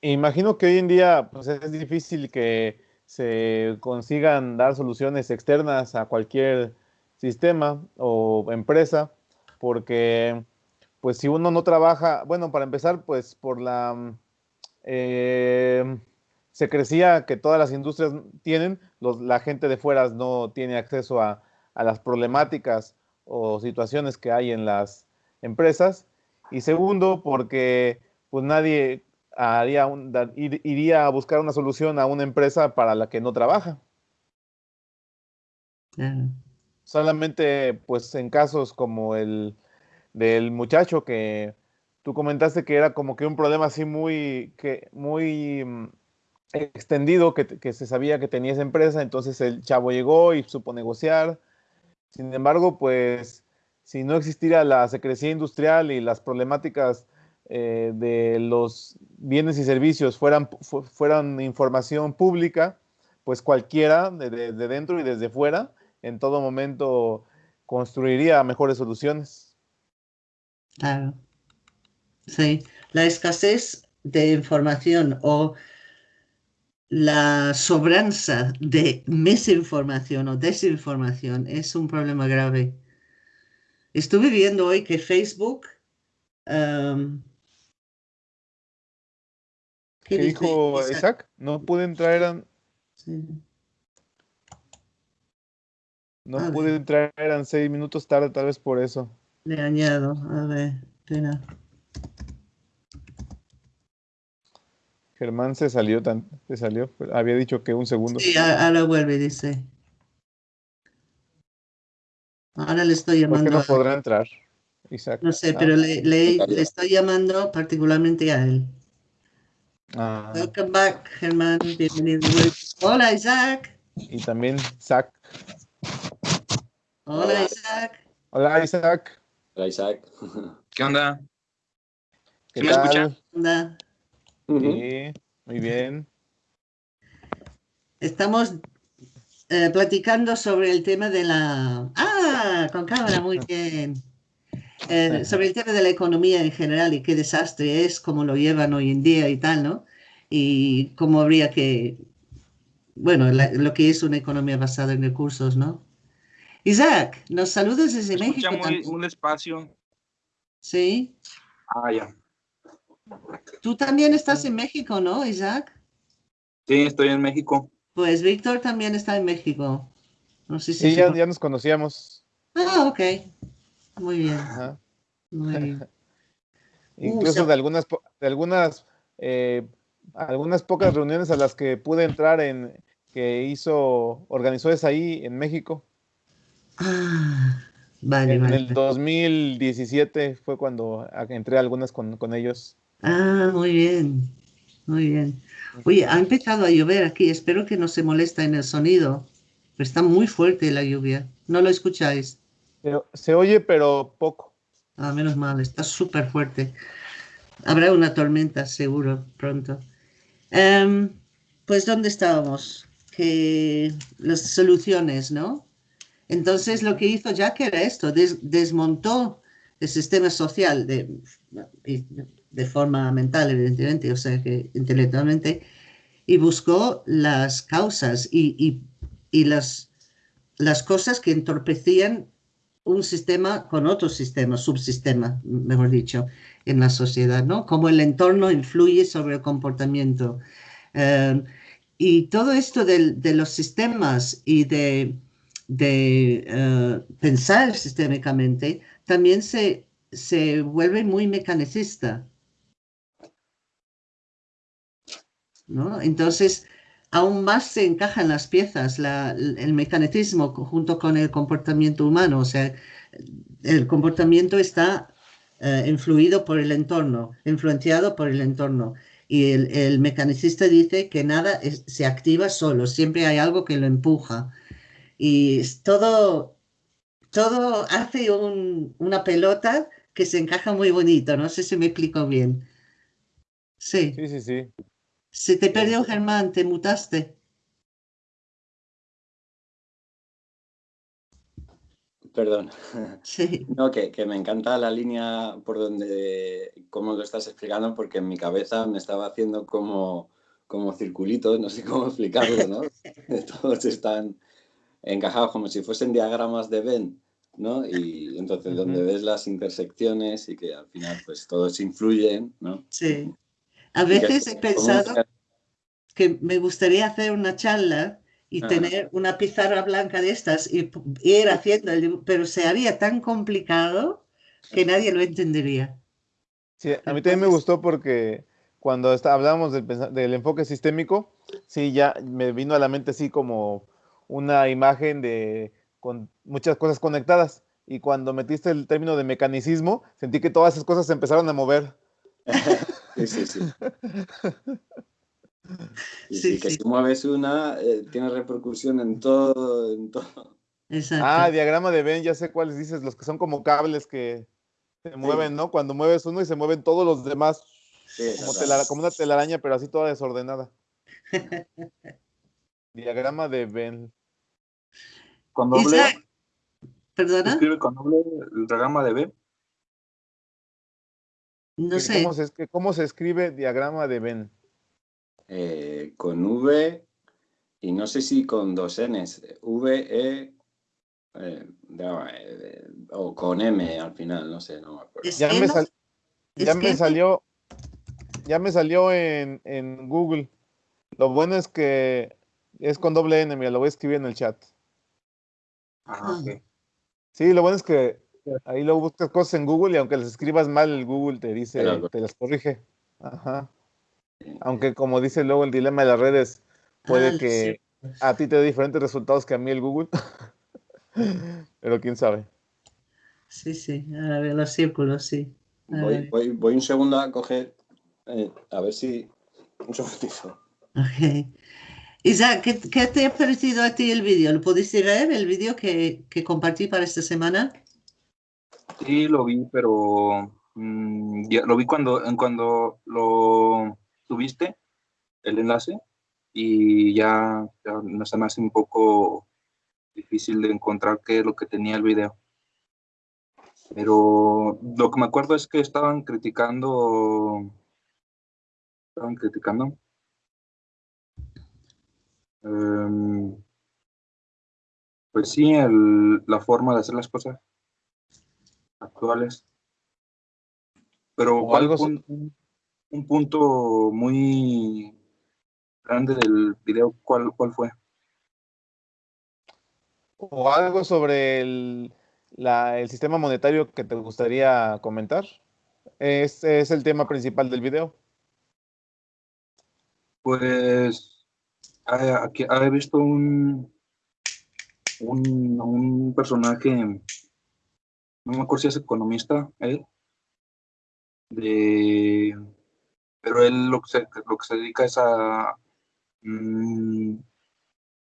Imagino que hoy en día pues, es difícil que se consigan dar soluciones externas a cualquier sistema o empresa, porque pues si uno no trabaja, bueno, para empezar, pues por la... Eh, se crecía que todas las industrias tienen, la gente de fuera no tiene acceso a, las problemáticas o situaciones que hay en las empresas. Y segundo, porque pues nadie haría iría a buscar una solución a una empresa para la que no trabaja. Solamente pues en casos como el del muchacho que tú comentaste que era como que un problema así muy, que, muy mm, extendido que, se sabía que tenía esa empresa, entonces el chavo llegó y supo negociar. Sin embargo, pues si no existiera la secrecía industrial y las problemáticas eh, de los bienes y servicios fueran, fueran información pública, pues cualquiera de, de, dentro y desde fuera en todo momento construiría mejores soluciones. Claro. Sí, la escasez de información o la sobranza de misinformación o desinformación es un problema grave. Estuve viendo hoy que Facebook... ¿Qué, dijo Isaac? No pude entrar a... No pude entrar, eran seis minutos tarde, tal vez por eso. Le añado, a ver, pena. Germán se salió, tan, se salió, había dicho que un segundo. Sí, ahora vuelve, dice. Ahora le estoy llamando. ¿Por qué no podrá entrar, Isaac? No sé, pero le, le, estoy llamando particularmente a él. Ah. Welcome back, Germán. Bienvenido. Hola, Isaac. Y también Isaac. Hola, Isaac. Hola, Isaac. Hola, Isaac. ¿Qué onda? ¿Qué, me escucha? ¿Qué Sí, muy bien. Estamos eh, platicando sobre el tema de la... Ah, con cámara, muy bien. Eh, sobre el tema de la economía en general y qué desastre es, cómo lo llevan hoy en día y tal, ¿no? y cómo habría que, bueno, lo que es una economía basada en recursos, ¿no? Isaac, nos saludas desde México. Muy, un espacio. Sí. Ah, ya. Tú también estás en México, ¿no, Isaac? Sí, estoy en México. Pues Víctor también está en México. No sé si sí, ya, nos conocíamos. Ah, ok. Muy bien. Muy bien. Incluso de algunas, de algunas, eh, algunas pocas reuniones a las que pude entrar en que hizo, organizó esa ahí en México. Ah, vale, en el 2017 fue cuando entré algunas con, con ellos. Ah, muy bien, muy bien. Oye, ha empezado a llover aquí, espero que no se molesta en el sonido, pero está muy fuerte la lluvia. ¿No lo escucháis? Se, oye, pero poco. Ah, menos mal, está súper fuerte. Habrá una tormenta, seguro, pronto. Em, pues, ¿dónde estábamos? Que las soluciones, ¿no? Entonces, lo que hizo Jack era esto, desmontó el sistema social de, de forma mental, evidentemente, o sea que intelectualmente, y buscó las causas y, las, las cosas que entorpecían un sistema con otro sistema, subsistema, mejor dicho, en la sociedad, ¿no? Cómo el entorno influye sobre el comportamiento. Eh, y todo esto de, los sistemas y de, de uh, pensar sistémicamente también se, se vuelve muy mecanicista. Entonces, aún más se encajan las piezas, el mecanismo junto con el comportamiento humano, o sea, el comportamiento está eh, influido por el entorno, influenciado por el entorno. Y el, mecanicista dice que nada se activa solo, siempre hay algo que lo empuja. Y todo, todo hace una pelota que se encaja muy bonito, no sé si me explico bien. Sí. Sí, sí, sí. Se te perdió Germán, te mutaste. Perdón. Sí. No, que, me encanta la línea por donde, cómo lo estás explicando, porque en mi cabeza me estaba haciendo como, como circulitos, no sé cómo explicarlo, ¿no? Todos están encajados como si fuesen diagramas de Venn, ¿no? Y entonces donde ves las intersecciones y que al final pues todos influyen, ¿no? Sí. A veces he pensado que me gustaría hacer una charla y tener una pizarra blanca de estas y, ir haciendo, el, pero se haría tan complicado que nadie lo entendería. Sí, a mí también me gustó porque cuando está, hablábamos del, del, enfoque sistémico, sí, ya me vino a la mente así como una imagen de con muchas cosas conectadas. Y cuando metiste el término de mecanicismo, sentí que todas esas cosas se empezaron a mover. Sí, sí, sí. sí, que si mueves una, eh, tiene repercusión en todo, en todo. Ah, diagrama de Venn, ya sé cuáles dices, los que son como cables que se mueven, ¿no? Cuando mueves uno y se mueven todos los demás, como, una telaraña, pero así toda desordenada. diagrama de Venn. Con doble. ¿Perdona? ¿Escribe con doble el diagrama de Venn? No sé. ¿Cómo se, ¿Cómo se escribe diagrama de Venn? Eh, con V y no sé si con dos Ns, V, E, eh, eh, o con M al final, no sé, no me acuerdo. Ya, me, ya me, salió, ya me salió en, en, Google. Lo bueno es que es con doble N, mira, lo voy a escribir en el chat. Ah, ok. Sí, lo bueno es que ahí lo buscas cosas en Google y aunque las escribas mal, el Google te dice, te las corrige. Ajá. Aunque como dice luego el dilema de las redes, puede ah, que a ti te dé diferentes resultados que a mí el Google. Pero quién sabe. Sí, sí, a ver los círculos, sí. Voy, voy, un segundo a coger, eh, a ver si... Un segundito. Ok. Isaac, ¿qué, ¿qué, te ha parecido a ti el vídeo? ¿Lo pudiste ver, el vídeo que, que, compartí para esta semana? Sí, lo vi, pero mm, ya, lo vi cuando, cuando lo tuviste el enlace y ya, ya no se me hace un poco difícil de encontrar qué es lo que tenía el video. Pero lo que me acuerdo es que estaban criticando, estaban criticando Em, pues sí, la forma de hacer las cosas actuales. Pero algo un, un, punto muy grande del video, ¿cuál, cuál fue? O algo sobre el, el sistema monetario que te gustaría comentar. Es, es el tema principal del video. Pues aquí he visto un, un, un personaje, no me acuerdo si es economista, él, de, pero él lo que se, lo que se dedica es a, mm,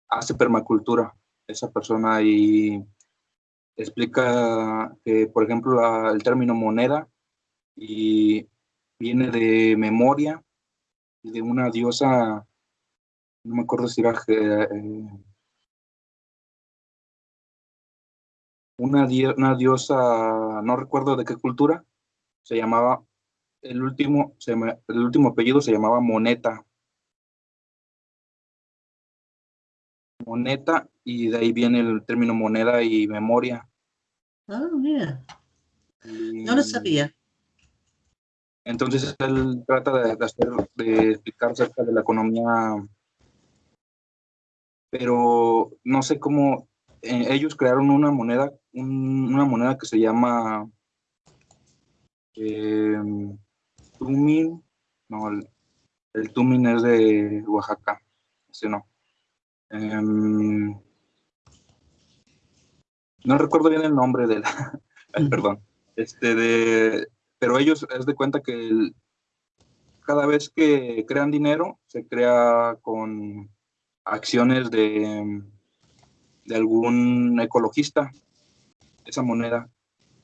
hace permacultura, esa persona, y explica que, por ejemplo, el término moneda y viene de memoria, de una diosa, no me acuerdo si era eh, una, una, diosa, no recuerdo de qué cultura, se llamaba, el último, el último apellido se llamaba Moneta. Moneta, y de ahí viene el término moneda y memoria. Ah, mira. No lo sabía. Entonces él trata de, hacer, de explicar acerca de la economía, pero no sé cómo eh, ellos crearon una moneda, una moneda que se llama eh, Tumin, no, el, Tumin es de Oaxaca, no. Em, no recuerdo bien el nombre de la, perdón, este de, pero ellos es de cuenta que cada vez que crean dinero, se crea con acciones de, de algún ecologista, esa moneda.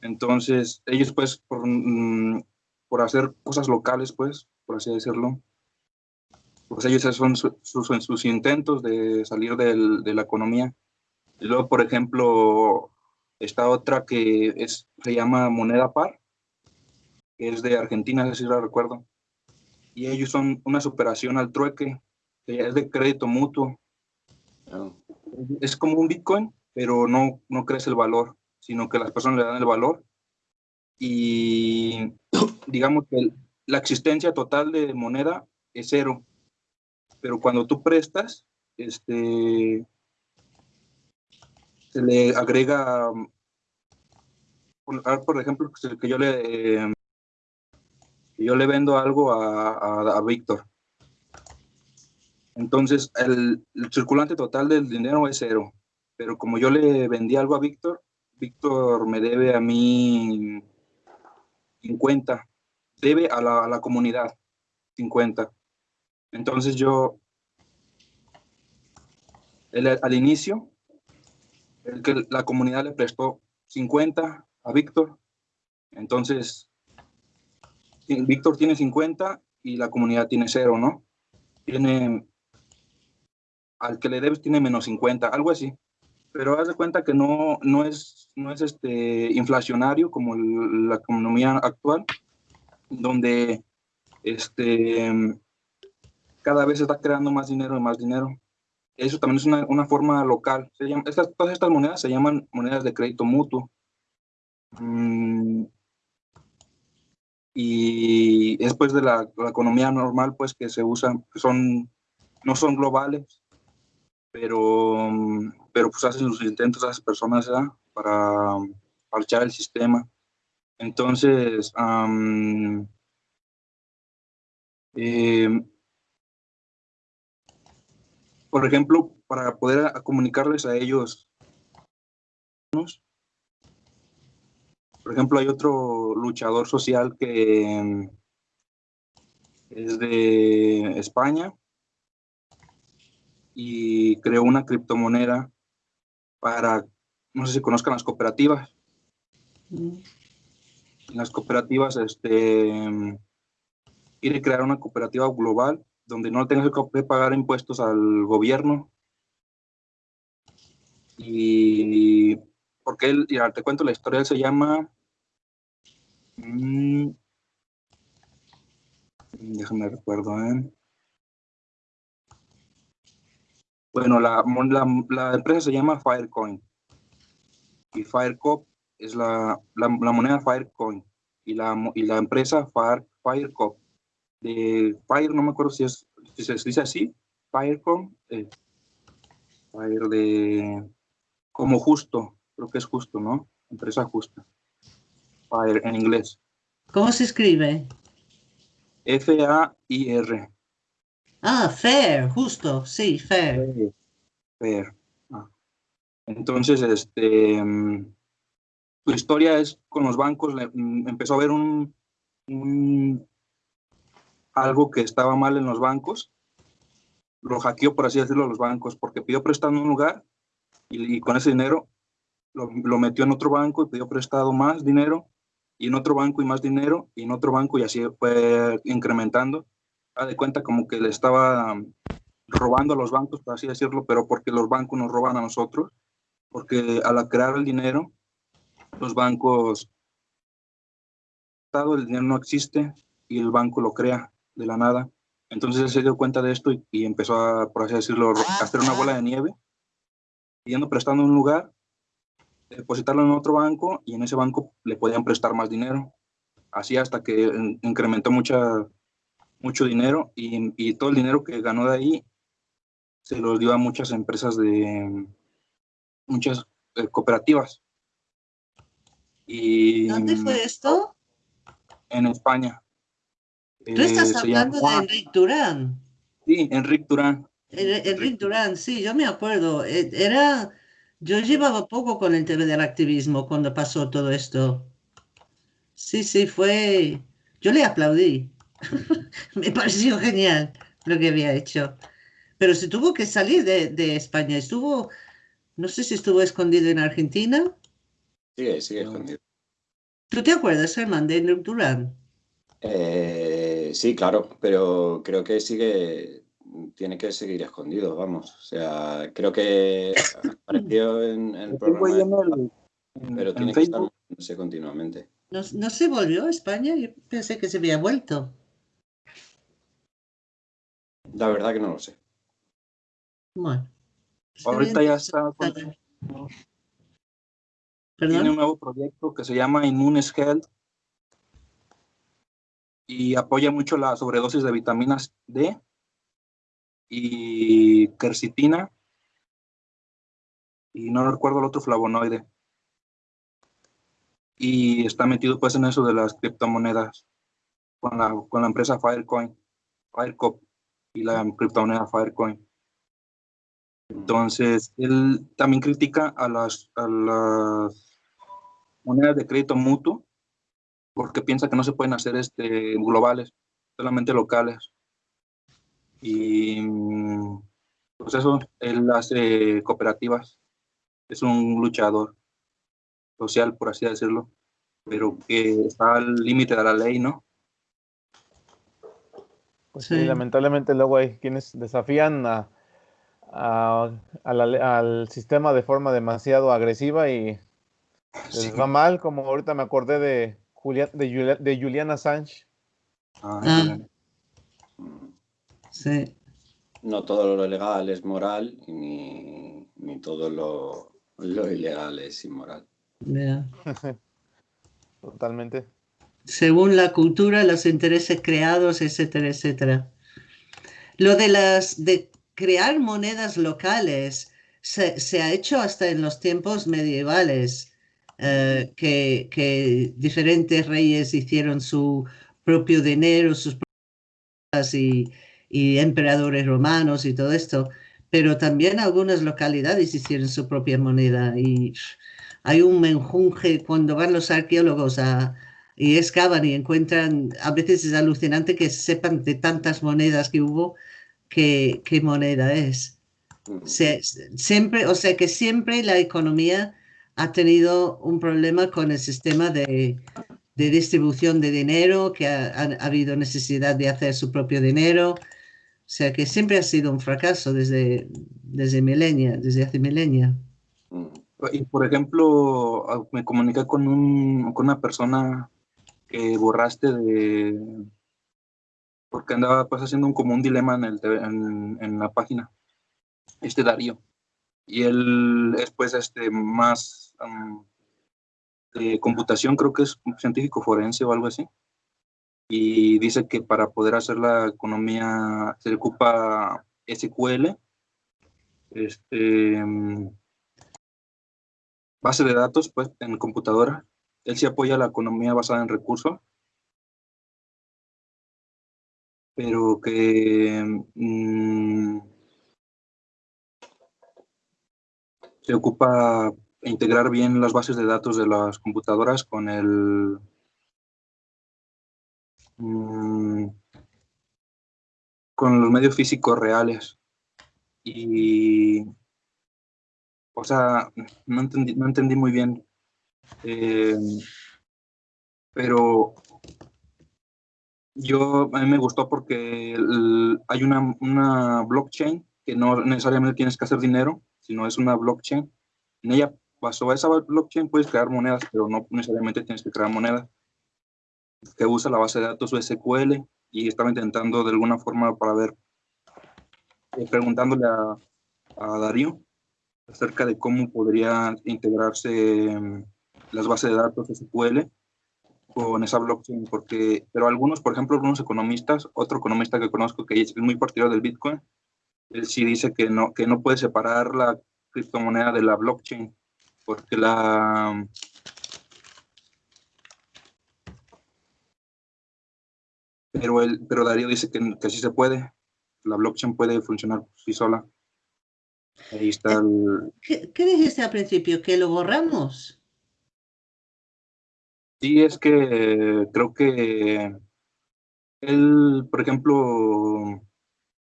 Entonces, ellos pues por, mm, por hacer cosas locales, pues, por así decirlo, pues ellos son sus, sus intentos de salir del, de la economía. Y luego, por ejemplo, está otra que es, se llama moneda par, que es de Argentina, si lo recuerdo. Y ellos son una superación al trueque, que es de crédito mutuo. Ah. Es como un Bitcoin, pero no, no crece el valor, sino que las personas le dan el valor. Y digamos que la existencia total de moneda es cero. Pero cuando tú prestas, este, se le agrega, por, ejemplo, que yo le, yo le vendo algo a, a, Víctor. Entonces, el, circulante total del dinero es cero. Pero como yo le vendí algo a Víctor, Víctor me debe a mí 50. Debe a la, a comunidad 50. Entonces yo, al inicio, el que la comunidad le prestó 50 a Víctor. Entonces, Víctor tiene 50 y la comunidad tiene cero, ¿no? Tiene, al que le debes tiene menos 50, algo así. Pero haz de cuenta que no, no es, no es este, inflacionario como la economía actual, donde este, cada vez se está creando más dinero y más dinero. Eso también es una, una forma local. Estas, todas estas monedas se llaman monedas de crédito mutuo. Mm, y después de la, economía normal, pues que se usan, son, no son globales, pero, pero pues hacen sus intentos las personas para parchar el sistema. Entonces, em, por ejemplo, para poder comunicarles a ellos, por ejemplo, hay otro luchador social que mm, es de España y creó una criptomoneda para, no sé si conozcan las cooperativas. Mm. Las cooperativas, este, quiere crear una cooperativa global donde no tengas que pagar impuestos al gobierno. Y porque él, ya te cuento la historia, él se llama Mm. Déjame recuerdo, ¿eh? Bueno, la, la, empresa se llama Firecoin. Y Firecop es la, la, moneda Firecoin. Y la, y la empresa Fire, Firecop. De Fire, no me acuerdo si, es, si se dice así. Firecom. Eh, Fire de. Como justo. Creo que es justo, ¿no? Empresa justa. Fire en inglés. ¿Cómo se escribe? F-A-I-R. Ah, fair, justo, sí, fair. Fair. Ah. Entonces, este, mm, su historia es con los bancos, mm, empezó a haber un, algo que estaba mal en los bancos, lo hackeó, por así decirlo, a los bancos, porque pidió prestado un lugar y, con ese dinero lo, metió en otro banco y pidió prestado más dinero y en otro banco y más dinero y en otro banco y así fue incrementando de cuenta como que le estaba robando a los bancos, por así decirlo, pero porque los bancos nos roban a nosotros, porque al crear el dinero, los bancos, el dinero no existe y el banco lo crea de la nada. Entonces él se dio cuenta de esto y, empezó a, por así decirlo, a hacer una bola de nieve, yendo prestando un lugar, depositarlo en otro banco y en ese banco le podían prestar más dinero. Así hasta que incrementó mucha, mucho dinero y, todo el dinero que ganó de ahí se lo dio a muchas empresas de muchas eh, cooperativas. Y, ¿Dónde fue esto? En España. Tú estás eh, hablando de Enrique Durán. Sí, Enrique Durán. Enrique Durán, sí, yo me acuerdo. E, era, yo llevaba poco con el tema del activismo cuando pasó todo esto. Sí, sí, fue. Yo le aplaudí. me pareció genial lo que había hecho. Pero se tuvo que salir de, España. Estuvo, no sé si estuvo escondido en Argentina. Sigue, sigue escondido. ¿Tú te acuerdas, Germán, de Durán? Eh, sí, claro, pero creo que sigue, tiene que seguir escondido, vamos. O sea, creo que apareció en, el programa, pero tiene que estar continuamente. ¿No, ¿No se volvió a España? Yo pensé que se había vuelto. La verdad que no lo sé. Bueno. Ahorita ya está. Tiene un nuevo proyecto que se llama Immunes Health y apoya mucho la sobredosis de vitaminas D y quercitina y no recuerdo el otro flavonoide. Y está metido pues en eso de las criptomonedas con la, con la empresa Filecoin, Filecop y la criptomoneda Filecoin. Entonces, él también critica a las, a las monedas de crédito mutuo porque piensa que no se pueden hacer este, globales, solamente locales. Y pues eso, él hace cooperativas, es un luchador social, por así decirlo, pero que está al límite de la ley, ¿no? Pues sí. lamentablemente luego hay quienes desafían a, al sistema de forma demasiado agresiva y les va mal, como ahorita me acordé de, Julia, de, de Juliana Sánchez. Ah, ah. Sí. No todo lo legal es moral, ni, todo lo, ilegal es inmoral. Totalmente según la cultura, los intereses creados, etcétera, etcétera. Lo de las de crear monedas locales se, ha hecho hasta en los tiempos medievales, eh, que, diferentes reyes hicieron su propio dinero, sus propias y, y emperadores romanos y todo esto, pero también algunas localidades hicieron su propia moneda y hay un menjunje cuando van los arqueólogos a, y excavan y encuentran, a veces es alucinante que sepan de tantas monedas que hubo, qué, qué moneda es. siempre, o sea que siempre la economía ha tenido un problema con el sistema de, de distribución de dinero, que ha, ha, habido necesidad de hacer su propio dinero. O sea que siempre ha sido un fracaso desde, desde milenia, desde hace milenia. Y por ejemplo, me comuniqué con, un, con una persona que borraste de... porque andaba pues haciendo un, como un dilema en, el, en, la página. este Darío. Y él es pues este más de computación, creo que es un científico forense o algo así. Y dice que para poder hacer la economía se ocupa SQL, este, base de datos pues en computadora. Él sí apoya la economía basada en recursos, pero que mm, se ocupa integrar bien las bases de datos de las computadoras con el mm, con los medios físicos reales. Y o sea no entendí, no entendí muy bien eh, pero yo, a mí me gustó porque hay una, una, blockchain que no necesariamente tienes que hacer dinero, sino es una blockchain. En ella, basado esa blockchain, puedes crear monedas, pero no necesariamente tienes que crear monedas. Que usa la base de datos SQL y estaba intentando de alguna forma para ver, eh, preguntándole a, a Darío acerca de cómo podría integrarse em, las bases de datos SQL con esa blockchain, porque, pero algunos, por ejemplo, algunos economistas, otro economista que conozco que es muy partidario del Bitcoin, él sí dice que no, que no puede separar la criptomoneda de la blockchain, porque la... Pero, él, pero Darío dice que, que sí se puede, la blockchain puede funcionar por sí sola. Ahí está el... ¿Qué, ¿Qué dijiste al principio? ¿Que lo borramos? Sí, es que creo que él, por ejemplo,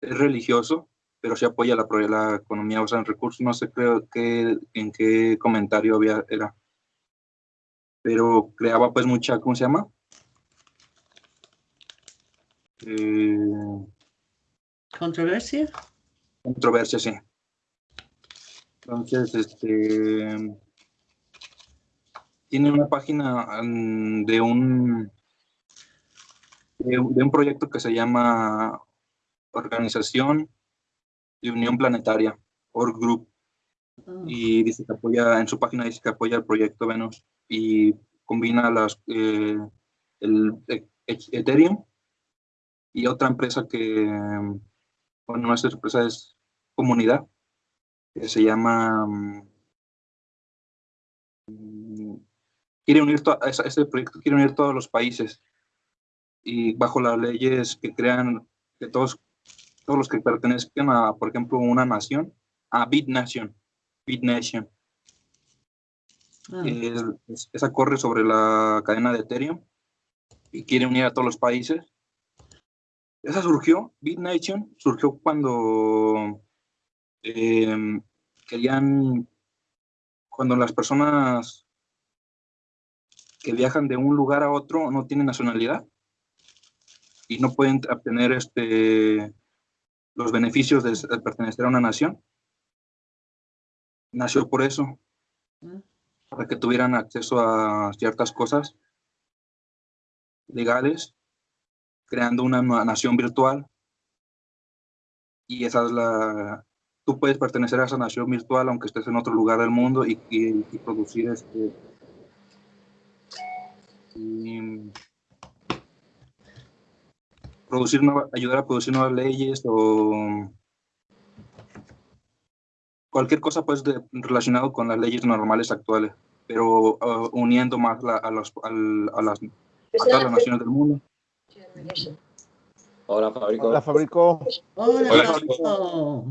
es religioso, pero se apoya la, la economía basada en recursos. No sé creo que, en qué comentario había, era. Pero creaba pues mucha, ¿cómo se llama? Eh, ¿Controversia? Controversia, sí. Entonces, este tiene una página mm, de un, de, un proyecto que se llama Organización de Unión Planetaria, Org Group. Ah. Y dice que apoya, en su página dice que apoya el proyecto Venus y combina las, eh, el e, Ethereum y otra empresa que, bueno, nuestra empresa es comunidad, que se llama mm, quiere unir este proyecto quiere unir todos los países. Y bajo las leyes que crean que todos todos los que pertenezcan a por ejemplo una nación a BitNation BitNation ah. esa corre sobre la cadena de Ethereum y quiere unir a todos los países. Esa surgió BitNation surgió cuando em, querían cuando las personas que viajan de un lugar a otro no tienen nacionalidad y no pueden obtener este, los beneficios de, pertenecer a una nación. Nació por eso, para que tuvieran acceso a ciertas cosas legales, creando una nación virtual. Y esa es la... Tú puedes pertenecer a esa nación virtual aunque estés en otro lugar del mundo y, y, y producir este, producir ayudar a producir nuevas leyes o cualquier cosa pues relacionado con las leyes normales actuales, pero uh, uniendo más a, los, a, las, todas las naciones del mundo. Hola, Fabrico. Hola, Fabrico. Hola, Fabrico.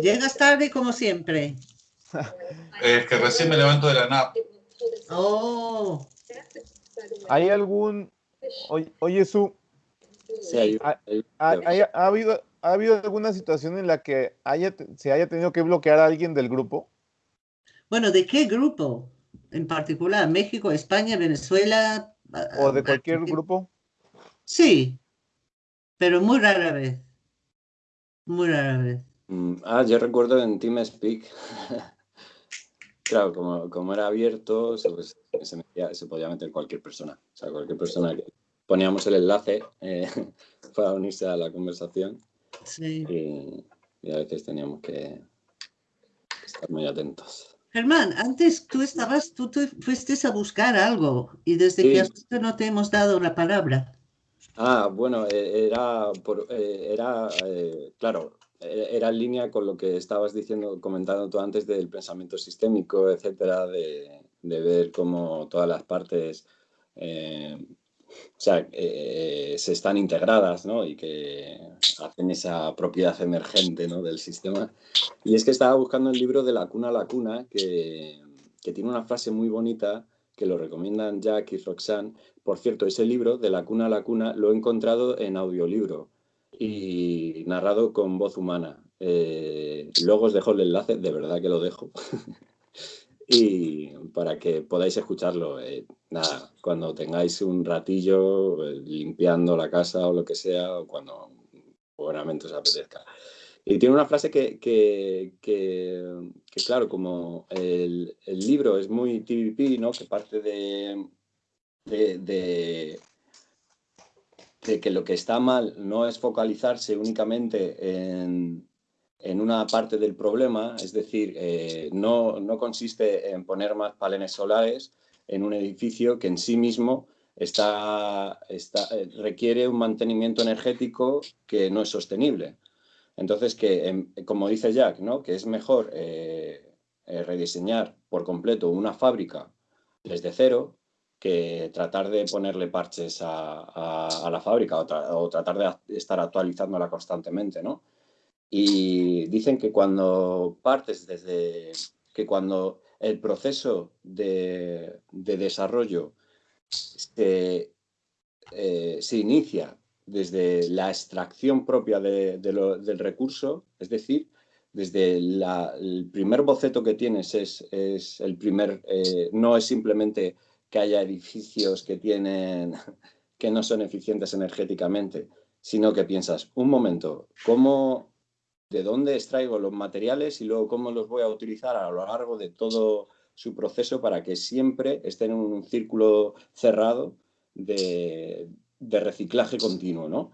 Llegas tarde como siempre. Es que recién me levanto de la NAP. Oh. ¿Hay algún... Oye, oye Su, ¿Ha, habido, ¿Ha habido alguna situación en la que haya, se haya tenido que bloquear a alguien del grupo? Bueno, ¿de qué grupo en particular? ¿México, España, Venezuela? ¿O de cualquier grupo? Sí, pero muy rara vez. Muy rara vez. Mm, ah, yo recuerdo en TeamSpeak Claro, como, como era abierto, se, pues, se, podía meter cualquier persona. O sea, cualquier persona que poníamos el enlace eh, para unirse a la conversación. Sí. Y, a veces teníamos que, estar muy atentos. Germán, antes tú estabas, tú, fuiste a buscar algo y desde que has no te hemos dado la palabra. Ah, bueno, eh, era, por, eh, era claro, era en línea con lo que estabas diciendo, comentando tú antes del pensamiento sistémico, etcétera, de, de ver cómo todas las partes o sea, se están integradas ¿no? y que hacen esa propiedad emergente ¿no? del sistema. Y es que estaba buscando el libro de La cuna a la cuna, que, que tiene una frase muy bonita que lo recomiendan Jack y Roxanne. Por cierto, ese libro, De la cuna a la cuna, lo he encontrado en audiolibro y narrado con voz humana. Eh, luego os dejo el enlace, de verdad que lo dejo. y para que podáis escucharlo. Eh, nada, cuando tengáis un ratillo eh, limpiando la casa o lo que sea, o cuando buenamente os apetezca. Y tiene una frase que, que, claro, como el, libro es muy TVP, ¿no? que parte de, que lo que está mal no es focalizarse únicamente en, en una parte del problema, es decir, eh, no, no, consiste en poner más paneles solares en un edificio que en sí mismo está, está, eh, requiere un mantenimiento energético que no es sostenible. Entonces, que em, como dice Jack, ¿no? que es mejor eh, rediseñar por completo una fábrica desde cero que tratar de ponerle parches a, la fábrica o, tratar de estar actualizándola constantemente. ¿no? Y dicen que cuando partes desde, que cuando el proceso de, desarrollo se, eh, se inicia desde la extracción propia del recurso, es decir, desde el primer boceto que tienes es, el primer, eh, no es simplemente que haya edificios que tienen que no son eficientes energéticamente, sino que piensas, un momento, ¿cómo, de dónde extraigo los materiales y luego cómo los voy a utilizar a lo largo de todo su proceso para que siempre estén en un círculo cerrado de, de reciclaje continuo, ¿no?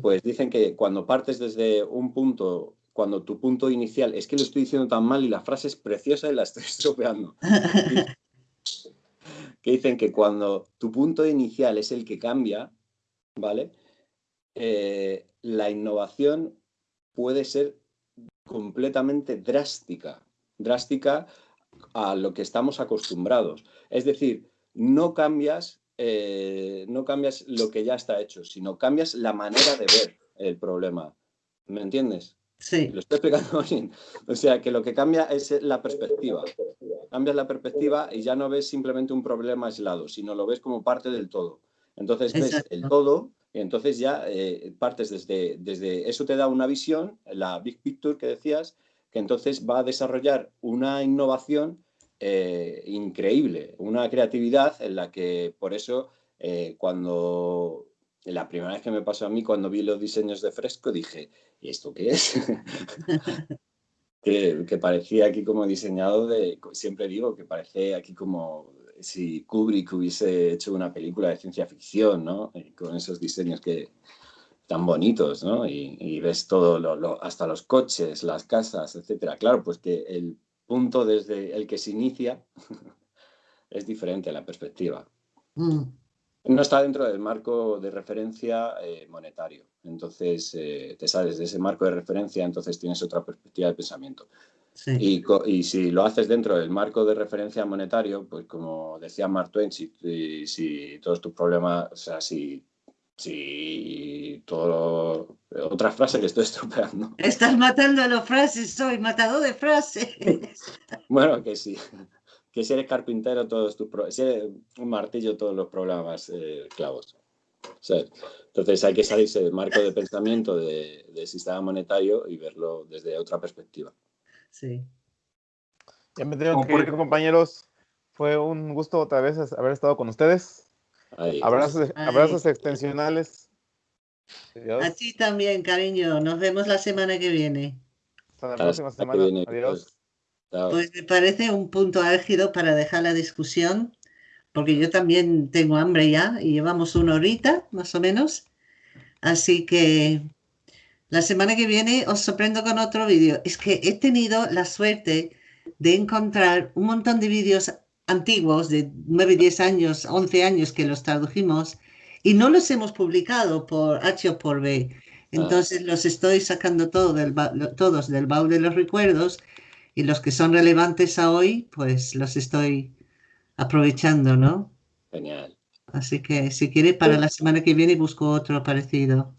Pues dicen que cuando partes desde un punto, cuando tu punto inicial, es que lo estoy diciendo tan mal y la frase es preciosa y la estoy estropeando. que dicen que cuando tu punto inicial es el que cambia, ¿vale? Eh, la innovación puede ser completamente drástica, drástica a lo que estamos acostumbrados. Es decir, no cambias eh, no cambias lo que ya está hecho, sino cambias la manera de ver el problema. ¿Me entiendes? Sí. Lo estoy explicando bien. O sea, que lo que cambia es la perspectiva. Cambias la perspectiva y ya no ves simplemente un problema aislado, sino lo ves como parte del todo. Entonces ves el todo y entonces ya eh, partes desde, desde... Eso te da una visión, la big picture que decías, que entonces va a desarrollar una innovación eh, increíble, una creatividad en la que por eso eh, cuando la primera vez que me pasó a mí cuando vi los diseños de Fresco dije, ¿y esto qué es? que, parecía aquí como diseñado de, siempre digo que parece aquí como si Kubrick hubiese hecho una película de ciencia ficción, ¿no? Con esos diseños que tan bonitos, ¿no? Y, ves todo, hasta los coches, las casas, etcétera. Claro, pues que el punto desde el que se inicia es diferente la perspectiva. Mm. No está dentro del marco de referencia eh, monetario. Entonces, eh, te sales de ese marco de referencia, entonces tienes otra perspectiva de pensamiento. Y, si lo haces dentro del marco de referencia monetario, pues como decía Mark Twain, si, si todos tus problemas, o sea, si Sí, todo. Otra frase que estoy estropeando. Estás matando a los frases, soy matador de frases. bueno, que sí. Que si eres carpintero, todos tus si eres un martillo, todos los problemas eh, clavos. entonces hay que salirse del marco de pensamiento del sistema monetario y verlo desde otra perspectiva. Sí. Ya me tengo que ir, compañeros. Fue un gusto otra vez haber estado con ustedes. Abrazos, extensionales. Adiós. A ti también, cariño. Nos vemos la semana que viene. Hasta la próxima semana. Adiós. Pues me parece un punto álgido para dejar la discusión, porque yo también tengo hambre ya y llevamos una horita, más o menos. Así que La semana que viene os sorprendo con otro vídeo. Es que he tenido la suerte de encontrar un montón de vídeos antiguos de 9, 10 años, 11 años que los tradujimos y no los hemos publicado por H o por B. Ah. Entonces los estoy sacando todo del todos del baúl de los recuerdos y los que son relevantes a hoy, pues los estoy aprovechando, ¿no? Genial. Así que si quiere, para la semana que viene busco otro parecido.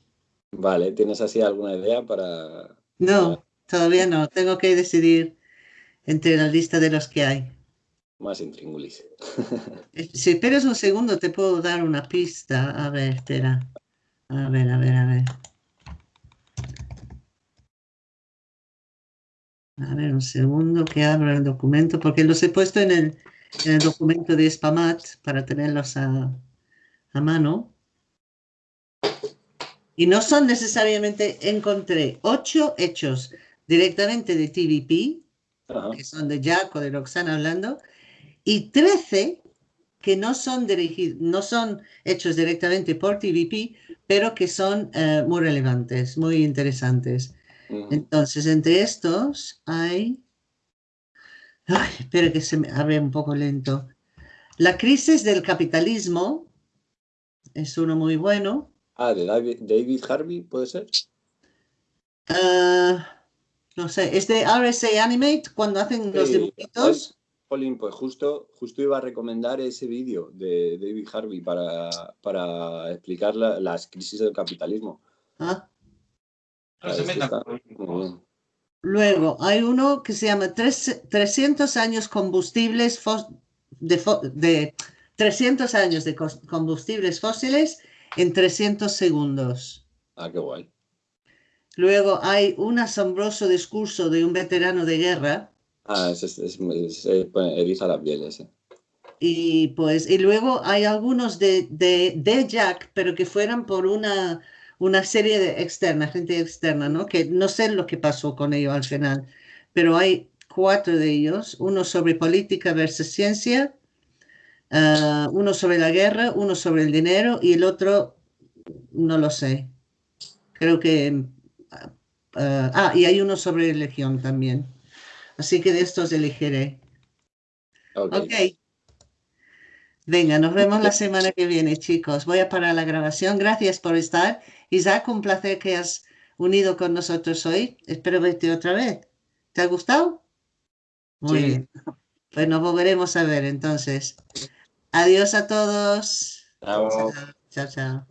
Vale, ¿tienes así alguna idea para...? No, todavía no. Tengo que decidir entre la lista de los que hay. Más intríngulis. Eh, si esperas un segundo, te puedo dar una pista. A ver, espera. A ver, a ver, a ver. A ver, un segundo que abra el documento, porque los he puesto en el, en el documento de Spamat para tenerlos a, a mano. Y no son necesariamente, encontré ocho hechos directamente de TVP, que son de Jack o de Roxana hablando, y 13 que no son, dirigidos, no son hechos directamente por TVP, pero que son eh, muy relevantes, muy interesantes. Entonces, entre estos hay... Ay, espera que se me abre un poco lento. La crisis del capitalismo es uno muy bueno. Ah, de David, Harvey, ¿puede ser? Ah, no sé, es de RSA Animate cuando hacen los dibujitos. Pues justo, justo iba a recomendar ese vídeo de David Harvey para, para explicar las crisis del capitalismo. Ah. Luego, hay uno que se llama 300 años combustibles de, 300 años de combustibles fósiles en 300 segundos. Ah, qué guay. Luego hay un asombroso discurso de un veterano de guerra Ah, es, es, eriza la piel ese. Y pues, y luego hay algunos de, de, de Jack, pero que fueran por una, una serie de externa, gente externa, ¿no? Que no sé lo que pasó con ellos al final, pero hay cuatro de ellos, uno sobre política versus ciencia, ah, uno sobre la guerra, uno sobre el dinero y el otro, no lo sé. Creo que... ah, ah y hay uno sobre religión también. Así que de estos elegiré. ok. Venga, nos vemos la semana que viene, chicos. Voy a parar la grabación. Gracias por estar. Isaac, un placer que has unido con nosotros hoy. Espero verte otra vez. ¿Te ha gustado? Muy bien. Pues nos volveremos a ver entonces. Adiós a todos. Chao, chao. chao.